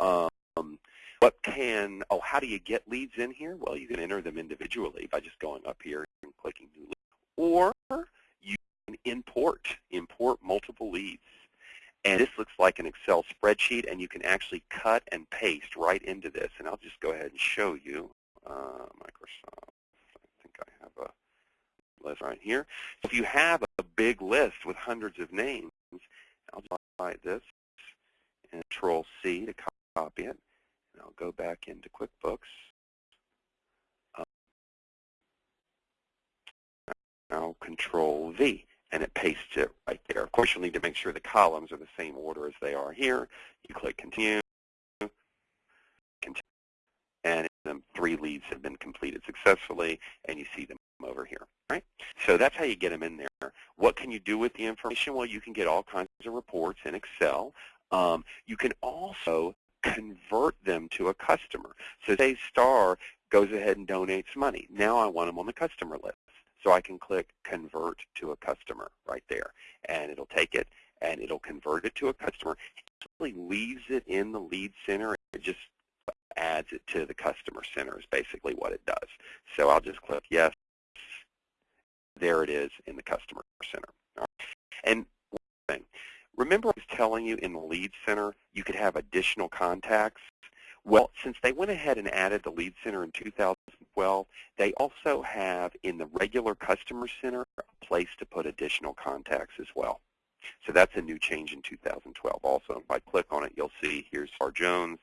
Um, what can, oh, how do you get leads in here? Well, you can enter them individually by just going up here and clicking New Lead. Or you can import, import multiple leads. And this looks like an Excel spreadsheet, and you can actually cut and paste right into this. And I'll just go ahead and show you uh, Microsoft. I think I have a list right here. If you have a big list with hundreds of names, I'll highlight this and Control C to copy it, and I'll go back into QuickBooks. Uh, now Control V, and it pastes it right there. Of course, you'll need to make sure the columns are the same order as they are here. You click Continue, them three leads have been completed successfully, and you see them over here. Right? So that's how you get them in there. What can you do with the information? Well, you can get all kinds of reports in Excel. Um, you can also convert them to a customer. So say Star goes ahead and donates money. Now I want them on the customer list. So I can click Convert to a Customer right there. And it'll take it and it'll convert it to a customer. It actually leaves it in the lead center. It just adds it to the customer center is basically what it does. So I'll just click yes, there it is in the Customer Center. And one thing, remember I was telling you in the Lead Center you could have additional contacts? Well, since they went ahead and added the Lead Center in 2012, they also have in the regular Customer Center a place to put additional contacts as well. So that's a new change in 2012 also. If I click on it, you'll see here's our Jones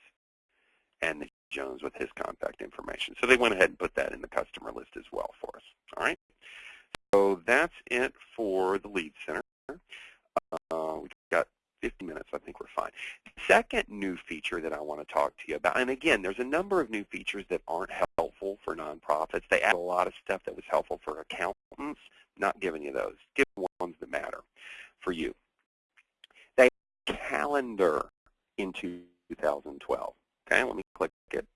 and the Jones with his contact information. So they went ahead and put that in the customer list as well for us. All right. So that's it for the lead center. Uh, we've got 50 minutes. I think we're fine. Second new feature that I want to talk to you about, and again, there's a number of new features that aren't helpful for nonprofits. They add a lot of stuff that was helpful for accountants. Not giving you those. Give ones that matter for you. They calendar in 2012. Okay, let me click it.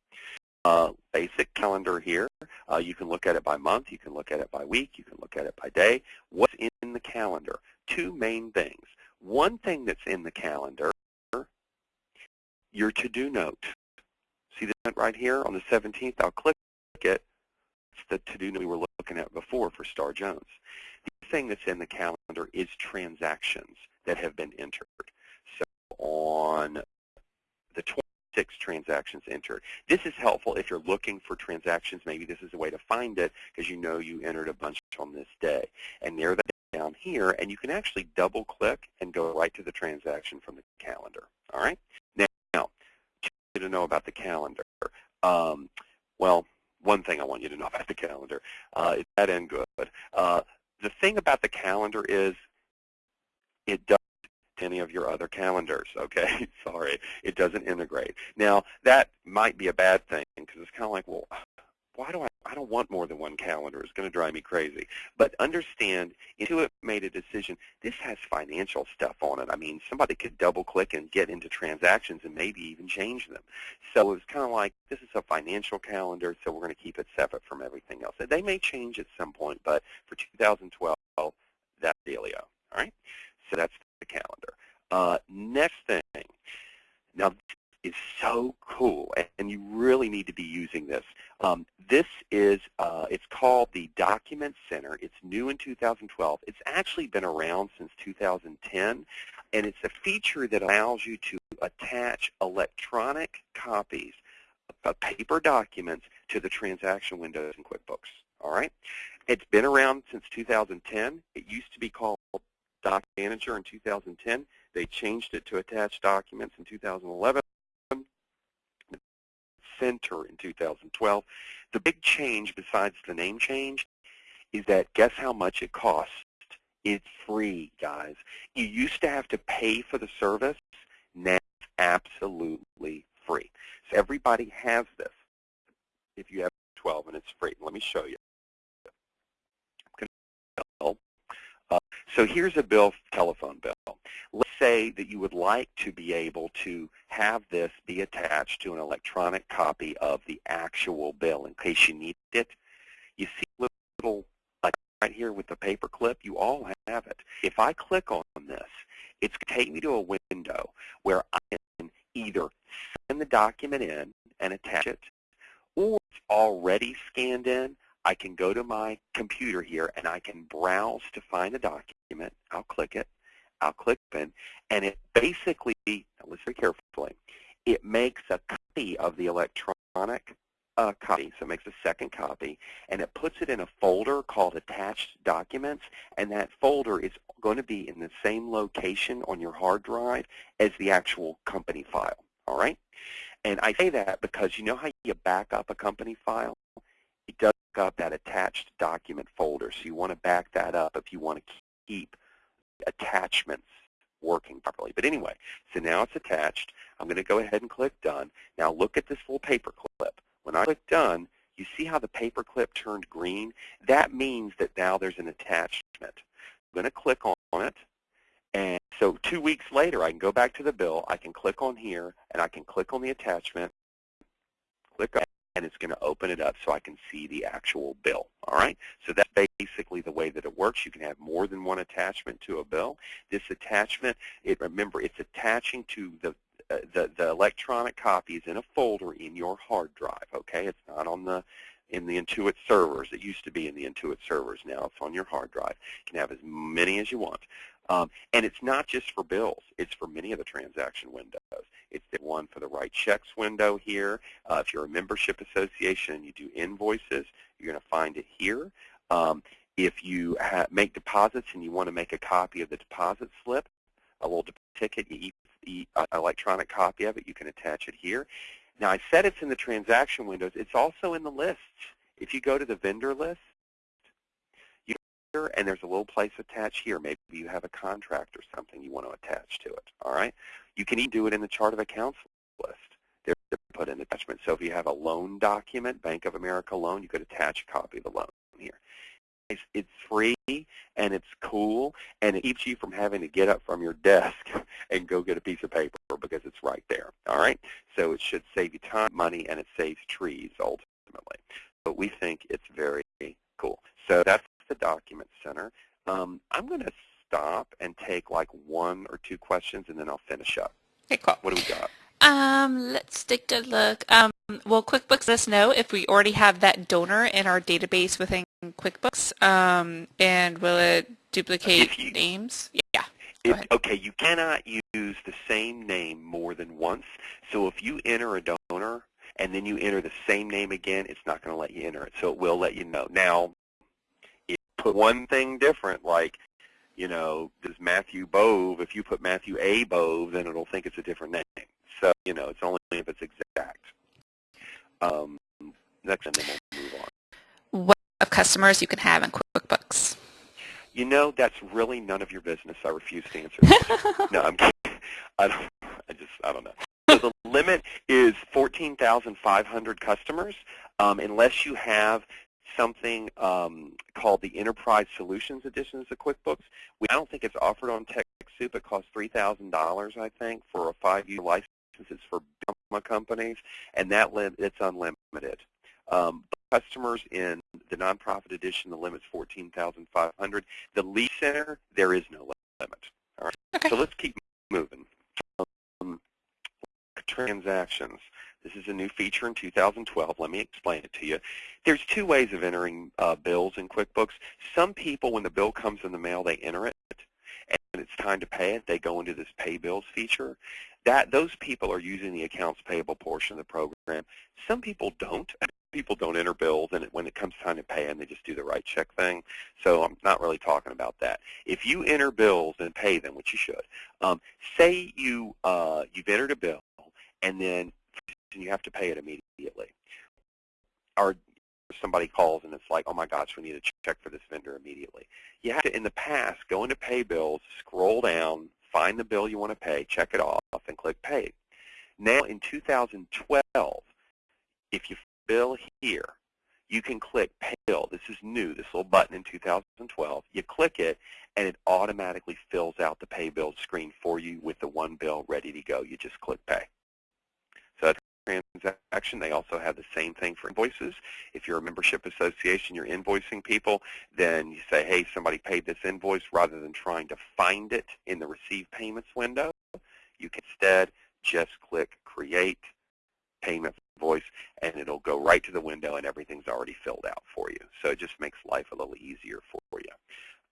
Uh, basic calendar here. Uh, you can look at it by month. You can look at it by week. You can look at it by day. What's in the calendar? Two main things. One thing that's in the calendar, your to-do note. See that right here on the 17th? I'll click it. It's the to-do note we were looking at before for Star Jones. The thing that's in the calendar is transactions that have been entered. So on the 26 transactions entered. This is helpful if you're looking for transactions. Maybe this is a way to find it because you know you entered a bunch on this day. And there that down here, and you can actually double click and go right to the transaction from the calendar. All right? Now, to know about the calendar. Um, well, one thing I want you to know about the calendar. Uh, it's bad and good. Uh, the thing about the calendar is it does any of your other calendars, okay? Sorry, it doesn't integrate. Now, that might be a bad thing because it's kind of like, well, why do I, I don't want more than one calendar. It's going to drive me crazy. But understand, Intuit made a decision. This has financial stuff on it. I mean, somebody could double-click and get into transactions and maybe even change them. So it was kind of like, this is a financial calendar, so we're going to keep it separate from everything else. They may change at some point, but for 2012, that's dealio. All right? So that's the calendar. Uh, next thing. Now, is so cool, and you really need to be using this. Um, this is, uh, it's called the Document Center. It's new in 2012. It's actually been around since 2010, and it's a feature that allows you to attach electronic copies of paper documents to the transaction windows in QuickBooks. All right? It's been around since 2010. It used to be called Doc Manager in 2010. They changed it to attach documents in 2011. Center in 2012. The big change besides the name change is that guess how much it costs? It's free, guys. You used to have to pay for the service. Now it's absolutely free. So everybody has this if you have 12 and it's free. Let me show you. Uh, so here's a bill, telephone bill. Let's say that you would like to be able to have this be attached to an electronic copy of the actual bill in case you need it. You see little, like right here with the paper clip, you all have it. If I click on this, it's going to take me to a window where I can either send the document in and attach it, or it's already scanned in, I can go to my computer here and I can browse to find the document. I'll click it. I'll click in, and it basically, listen very carefully, it makes a copy of the electronic uh, copy, so it makes a second copy, and it puts it in a folder called Attached Documents, and that folder is going to be in the same location on your hard drive as the actual company file, all right? And I say that because you know how you back up a company file? Up that attached document folder, so you want to back that up if you want to keep attachments working properly. But anyway, so now it's attached. I'm going to go ahead and click Done. Now look at this little paper clip. When I click Done, you see how the paper clip turned green? That means that now there's an attachment. I'm going to click on it. And so two weeks later, I can go back to the bill. I can click on here, and I can click on the attachment, click and it's going to open it up so I can see the actual bill. All right? So that's basically the way that it works. You can have more than one attachment to a bill. This attachment, it, remember, it's attaching to the uh, the, the electronic copy is in a folder in your hard drive, okay? It's not on the in the Intuit servers. It used to be in the Intuit servers. Now it's on your hard drive. You can have as many as you want. Um, and it's not just for bills. It's for many of the transaction windows. It's the one for the write checks window here. Uh, if you're a membership association and you do invoices, you're going to find it here. Um, if you make deposits and you want to make a copy of the deposit slip, a little ticket, you e uh, electronic copy of it, you can attach it here. Now I said it's in the transaction windows. It's also in the lists. If you go to the vendor list, and there's a little place attached here. Maybe you have a contract or something you want to attach to it. All right. You can even do it in the chart of accounts list. They're put in attachment. So if you have a loan document, Bank of America loan, you could attach a copy of the loan here. It's, it's free and it's cool and it keeps you from having to get up from your desk and go get a piece of paper because it's right there. All right. So it should save you time, money, and it saves trees ultimately. But we think it's very cool. So that's the Document Center. Um, I'm going to stop and take like one or two questions, and then I'll finish up. Okay, cool. What do we got? Um, let's take a look. Um, will QuickBooks let us know if we already have that donor in our database within QuickBooks? Um, and will it duplicate you, names? Yeah. It, okay, you cannot use the same name more than once. So if you enter a donor and then you enter the same name again, it's not going to let you enter it. So it will let you know. Now, put one thing different, like, you know, does Matthew Bove, if you put Matthew A. Bove, then it'll think it's a different name. So, you know, it's only if it's exact. Um, next, and then we'll move on. What of customers you can have in QuickBooks? You know, that's really none of your business. I refuse to answer that. no, I'm kidding. I, don't, I just, I don't know. So the limit is 14,500 customers. Um, unless you have something um, called the Enterprise Solutions Edition of QuickBooks. We, I don't think it's offered on TechSoup. It costs $3,000, I think, for a five-year license. It's for companies, and that lim it's unlimited. Um, customers in the nonprofit edition, the limit's 14,500. The Lead Center, there is no limit. All right. Okay. So let's keep moving. Um, transactions. This is a new feature in 2012. Let me explain it to you. There's two ways of entering uh, bills in QuickBooks. Some people, when the bill comes in the mail, they enter it, and it's time to pay it. They go into this Pay Bills feature. That Those people are using the accounts payable portion of the program. Some people don't. People don't enter bills, and when it comes time to pay them, they just do the right check thing. So I'm not really talking about that. If you enter bills and pay them, which you should, um, say you, uh, you've entered a bill, and then and you have to pay it immediately. Or somebody calls and it's like, oh my gosh, we need to check for this vendor immediately. You have to, in the past, go into pay bills, scroll down, find the bill you want to pay, check it off, and click pay. Now in 2012, if you bill here, you can click pay bill. This is new, this little button in 2012. You click it, and it automatically fills out the pay bill screen for you with the one bill ready to go. You just click pay. Transaction. They also have the same thing for invoices. If you're a membership association, you're invoicing people, then you say, hey, somebody paid this invoice rather than trying to find it in the receive payments window. You can instead just click create payment invoice and it'll go right to the window and everything's already filled out for you. So it just makes life a little easier for you.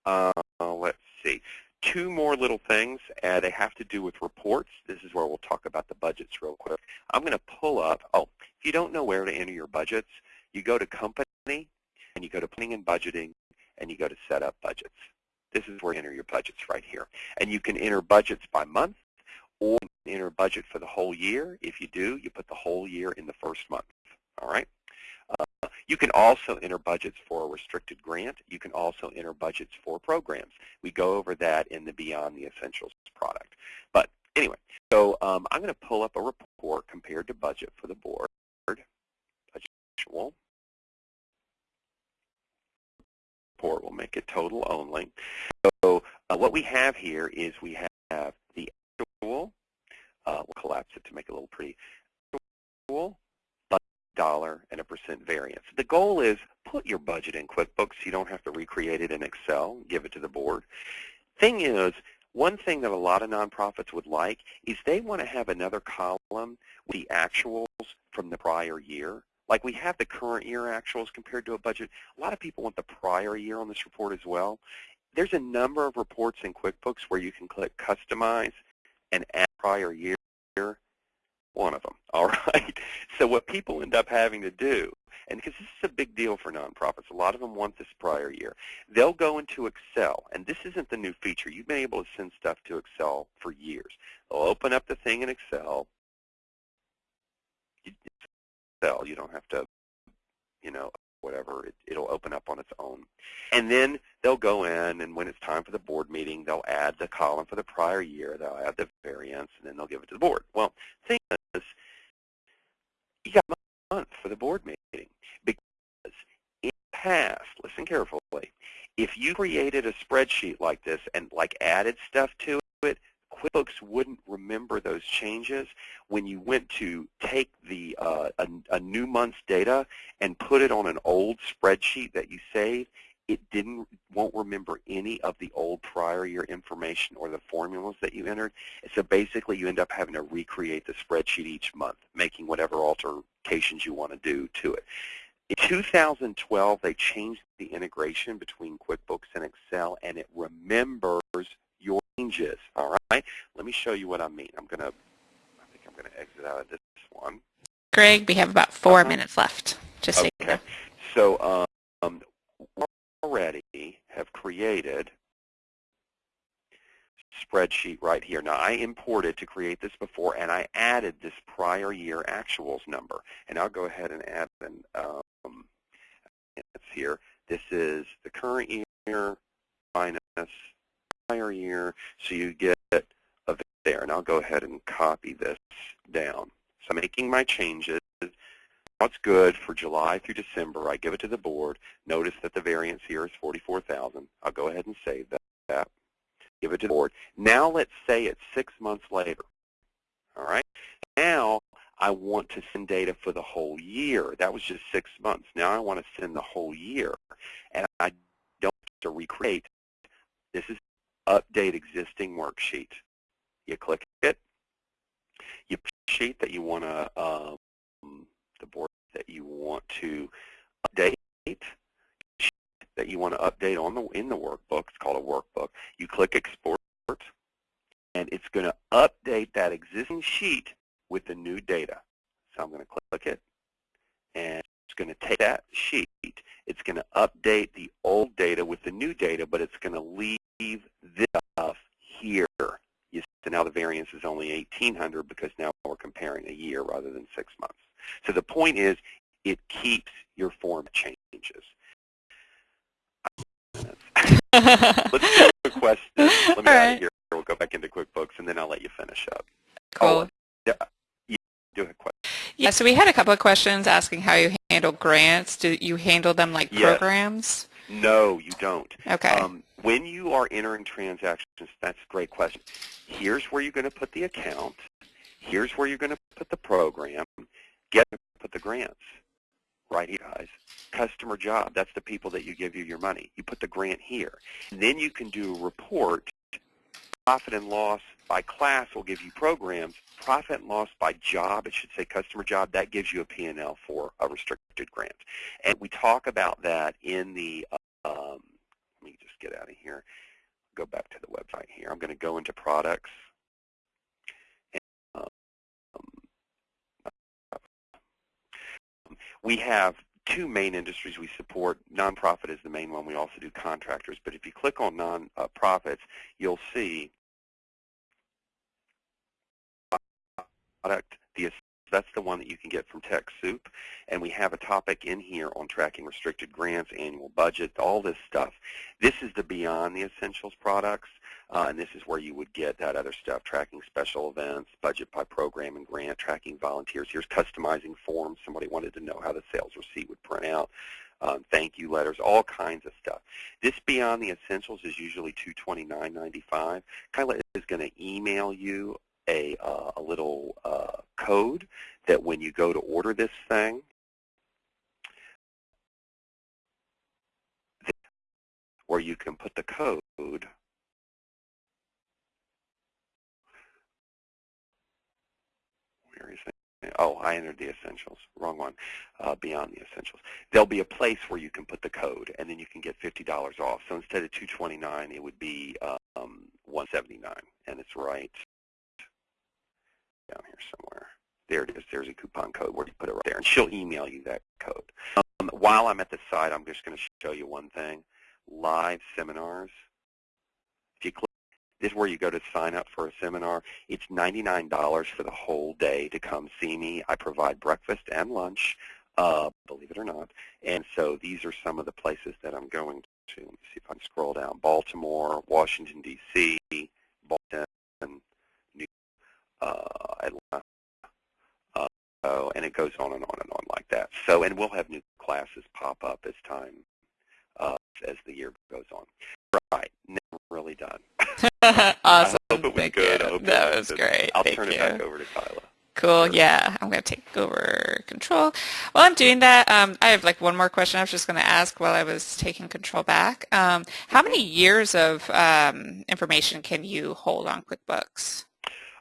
Uh, let's see two more little things. Uh, they have to do with reports. This is where we'll talk about the budgets real quick. I'm going to pull up, oh, if you don't know where to enter your budgets, you go to Company, and you go to Planning and Budgeting, and you go to Set Up Budgets. This is where you enter your budgets right here. And you can enter budgets by month, or enter budget for the whole year. If you do, you put the whole year in the first month. All right? You can also enter budgets for a restricted grant. You can also enter budgets for programs. We go over that in the Beyond the Essentials product. But anyway, so um, I'm going to pull up a report compared to budget for the board. Budget report will make it total only. So uh, what we have here is we have the actual, uh, we'll collapse it to make it a little pretty, actual dollar and a percent variance. The goal is put your budget in QuickBooks. You don't have to recreate it in Excel, give it to the board. Thing is, one thing that a lot of nonprofits would like is they want to have another column with the actuals from the prior year like we have the current year actuals compared to a budget. A lot of people want the prior year on this report as well. There's a number of reports in QuickBooks where you can click Customize and add prior year, one of them, all right? So what people end up having to do, and because this is a big deal for nonprofits, a lot of them want this prior year, they'll go into Excel, and this isn't the new feature. You've been able to send stuff to Excel for years. They'll open up the thing in Excel, Excel. You don't have to, you know, whatever. It, it'll open up on its own. And then they'll go in, and when it's time for the board meeting, they'll add the column for the prior year. They'll add the variance, and then they'll give it to the board. Well, thing is, you got a month for the board meeting because in the past, listen carefully, if you created a spreadsheet like this and like added stuff to it, QuickBooks wouldn't remember those changes when you went to take the uh, a, a, new month's data and put it on an old spreadsheet that you saved. It didn't won't remember any of the old prior year information or the formulas that you entered. So basically, you end up having to recreate the spreadsheet each month, making whatever alterations you want to do to it. In 2012, they changed the integration between QuickBooks and Excel, and it remembers changes. All right. Let me show you what I mean. I'm gonna. I think I'm gonna exit out of this one. Greg, we have about 4 uh -huh. minutes left. Just okay. so you know. So um, already have created spreadsheet right here. Now, I imported to create this before, and I added this prior year actuals number. And I'll go ahead and add an um, it's here. This is the current year minus prior year, so you get a there. And I'll go ahead and copy this down. So I'm making my changes. What's good for July through December, I give it to the board. Notice that the variance here is 44,000. I'll go ahead and save that. Give it to the board. Now let's say it's six months later. All right. Now I want to send data for the whole year. That was just six months. Now I want to send the whole year. And I don't have to recreate. This is update existing worksheet. You click it. You sheet that you want to, um, the board that you want to update, that you want to update on the in the workbook. It's called a workbook. You click export, and it's going to update that existing sheet with the new data. So I'm going to click it, and it's going to take that sheet. It's going to update the old data with the new data, but it's going to leave this stuff here. You, so now the variance is only 1,800 because now we're comparing a year rather than six months. So the point is it keeps your form changes. Let's do a question. Let me All out of here. We'll go back into QuickBooks, and then I'll let you finish up. Cool. Oh, do a question. Yeah, so we had a couple of questions asking how you handle grants. Do you handle them like yes. programs? No, you don't. Okay. Um, when you are entering transactions, that's a great question. Here's where you're going to put the account. Here's where you're going to put the program. Get to put the grants. Right here, guys. Customer job, that's the people that you give you your money. You put the grant here. And then you can do a report. Profit and loss by class will give you programs. Profit and loss by job, it should say customer job, that gives you a P&L for a restricted grant. And we talk about that in the, um, let me just get out of here, go back to the website here. I'm going to go into products. And, um, we have two main industries we support. Nonprofit is the main one. We also do contractors. But if you click on nonprofits, you'll see product. The, that's the one that you can get from TechSoup. And we have a topic in here on tracking restricted grants, annual budget, all this stuff. This is the Beyond the Essentials products. Uh, and this is where you would get that other stuff, tracking special events, budget by program and grant, tracking volunteers. Here's customizing forms. Somebody wanted to know how the sales receipt would print out. Um, thank you letters, all kinds of stuff. This Beyond the Essentials is usually $229.95. Kyla is going to email you a, uh, a little uh, code that when you go to order this thing, where you can put the code oh, I entered the essentials. Wrong one. Uh, beyond the essentials. There'll be a place where you can put the code, and then you can get $50 off. So instead of 229 it would be um, 179 and it's right down here somewhere. There it is. There's a coupon code where you put it right there, and she'll email you that code. Um, while I'm at the site, I'm just going to show you one thing. Live seminars. If you click this is where you go to sign up for a seminar. It's $99 for the whole day to come see me. I provide breakfast and lunch, uh, believe it or not. And so these are some of the places that I'm going to. Let me see if I can scroll down. Baltimore, Washington, D.C., Boston, Atlanta. Uh, oh, and it goes on and on and on like that. So, and we'll have new classes pop up as time, uh, as the year goes on. Right, never really done. awesome. I hope it was Thank good. You. That was great. I'll Thank turn you. it back over to Kyla. Cool. Yeah, I'm going to take over control. While I'm doing that, um, I have like one more question I was just going to ask while I was taking control back. Um, how many years of um, information can you hold on QuickBooks?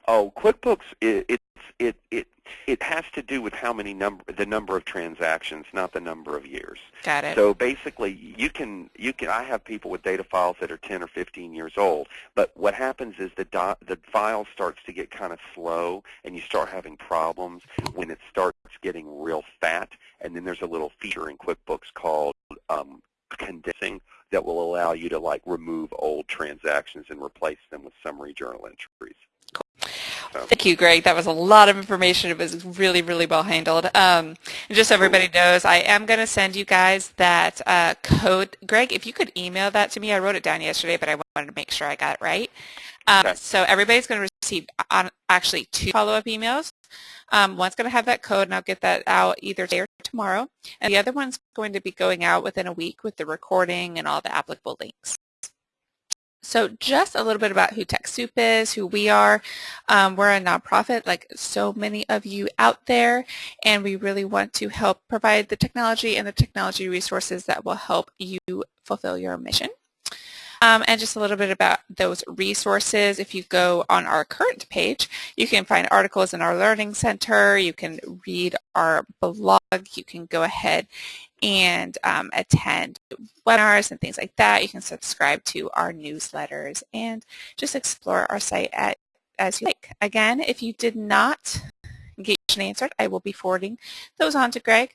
Oh, QuickBooks, it, it, it, it, it has to do with how many number, the number of transactions, not the number of years. Got it. So basically, you can, you can, I have people with data files that are 10 or 15 years old, but what happens is the, dot, the file starts to get kind of slow, and you start having problems when it starts getting real fat, and then there's a little feature in QuickBooks called um, condensing that will allow you to like remove old transactions and replace them with summary journal entries. So. Thank you, Greg. That was a lot of information. It was really, really well handled. Um, just so everybody knows, I am going to send you guys that uh, code. Greg, if you could email that to me. I wrote it down yesterday, but I wanted to make sure I got it right. Um, okay. So everybody's going to receive on, actually two follow-up emails. Um, one's going to have that code, and I'll get that out either today or tomorrow. And the other one's going to be going out within a week with the recording and all the applicable links. So just a little bit about who TechSoup is, who we are. Um, we're a nonprofit like so many of you out there, and we really want to help provide the technology and the technology resources that will help you fulfill your mission. Um, and just a little bit about those resources. If you go on our current page, you can find articles in our Learning Center. You can read our blog. You can go ahead and um, attend webinars and things like that. You can subscribe to our newsletters and just explore our site at, as you like. Again, if you did not get your answered, I will be forwarding those on to Greg.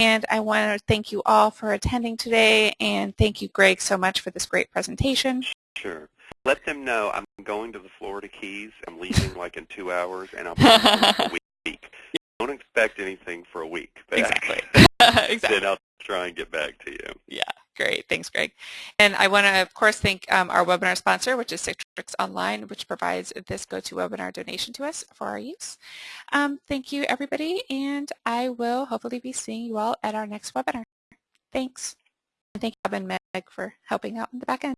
And I want to thank you all for attending today, and thank you, Greg, so much for this great presentation. Sure. Let them know I'm going to the Florida Keys. I'm leaving like in two hours, and I'm a week. Don't expect anything for a week. Exactly. exactly. Then I'll try and get back to you. Yeah. Great. Thanks, Greg. And I want to, of course, thank um, our webinar sponsor, which is Citrix Online, which provides this GoToWebinar donation to us for our use. Um, thank you, everybody, and I will hopefully be seeing you all at our next webinar. Thanks. And thank you, Bob and Meg, for helping out in the back end.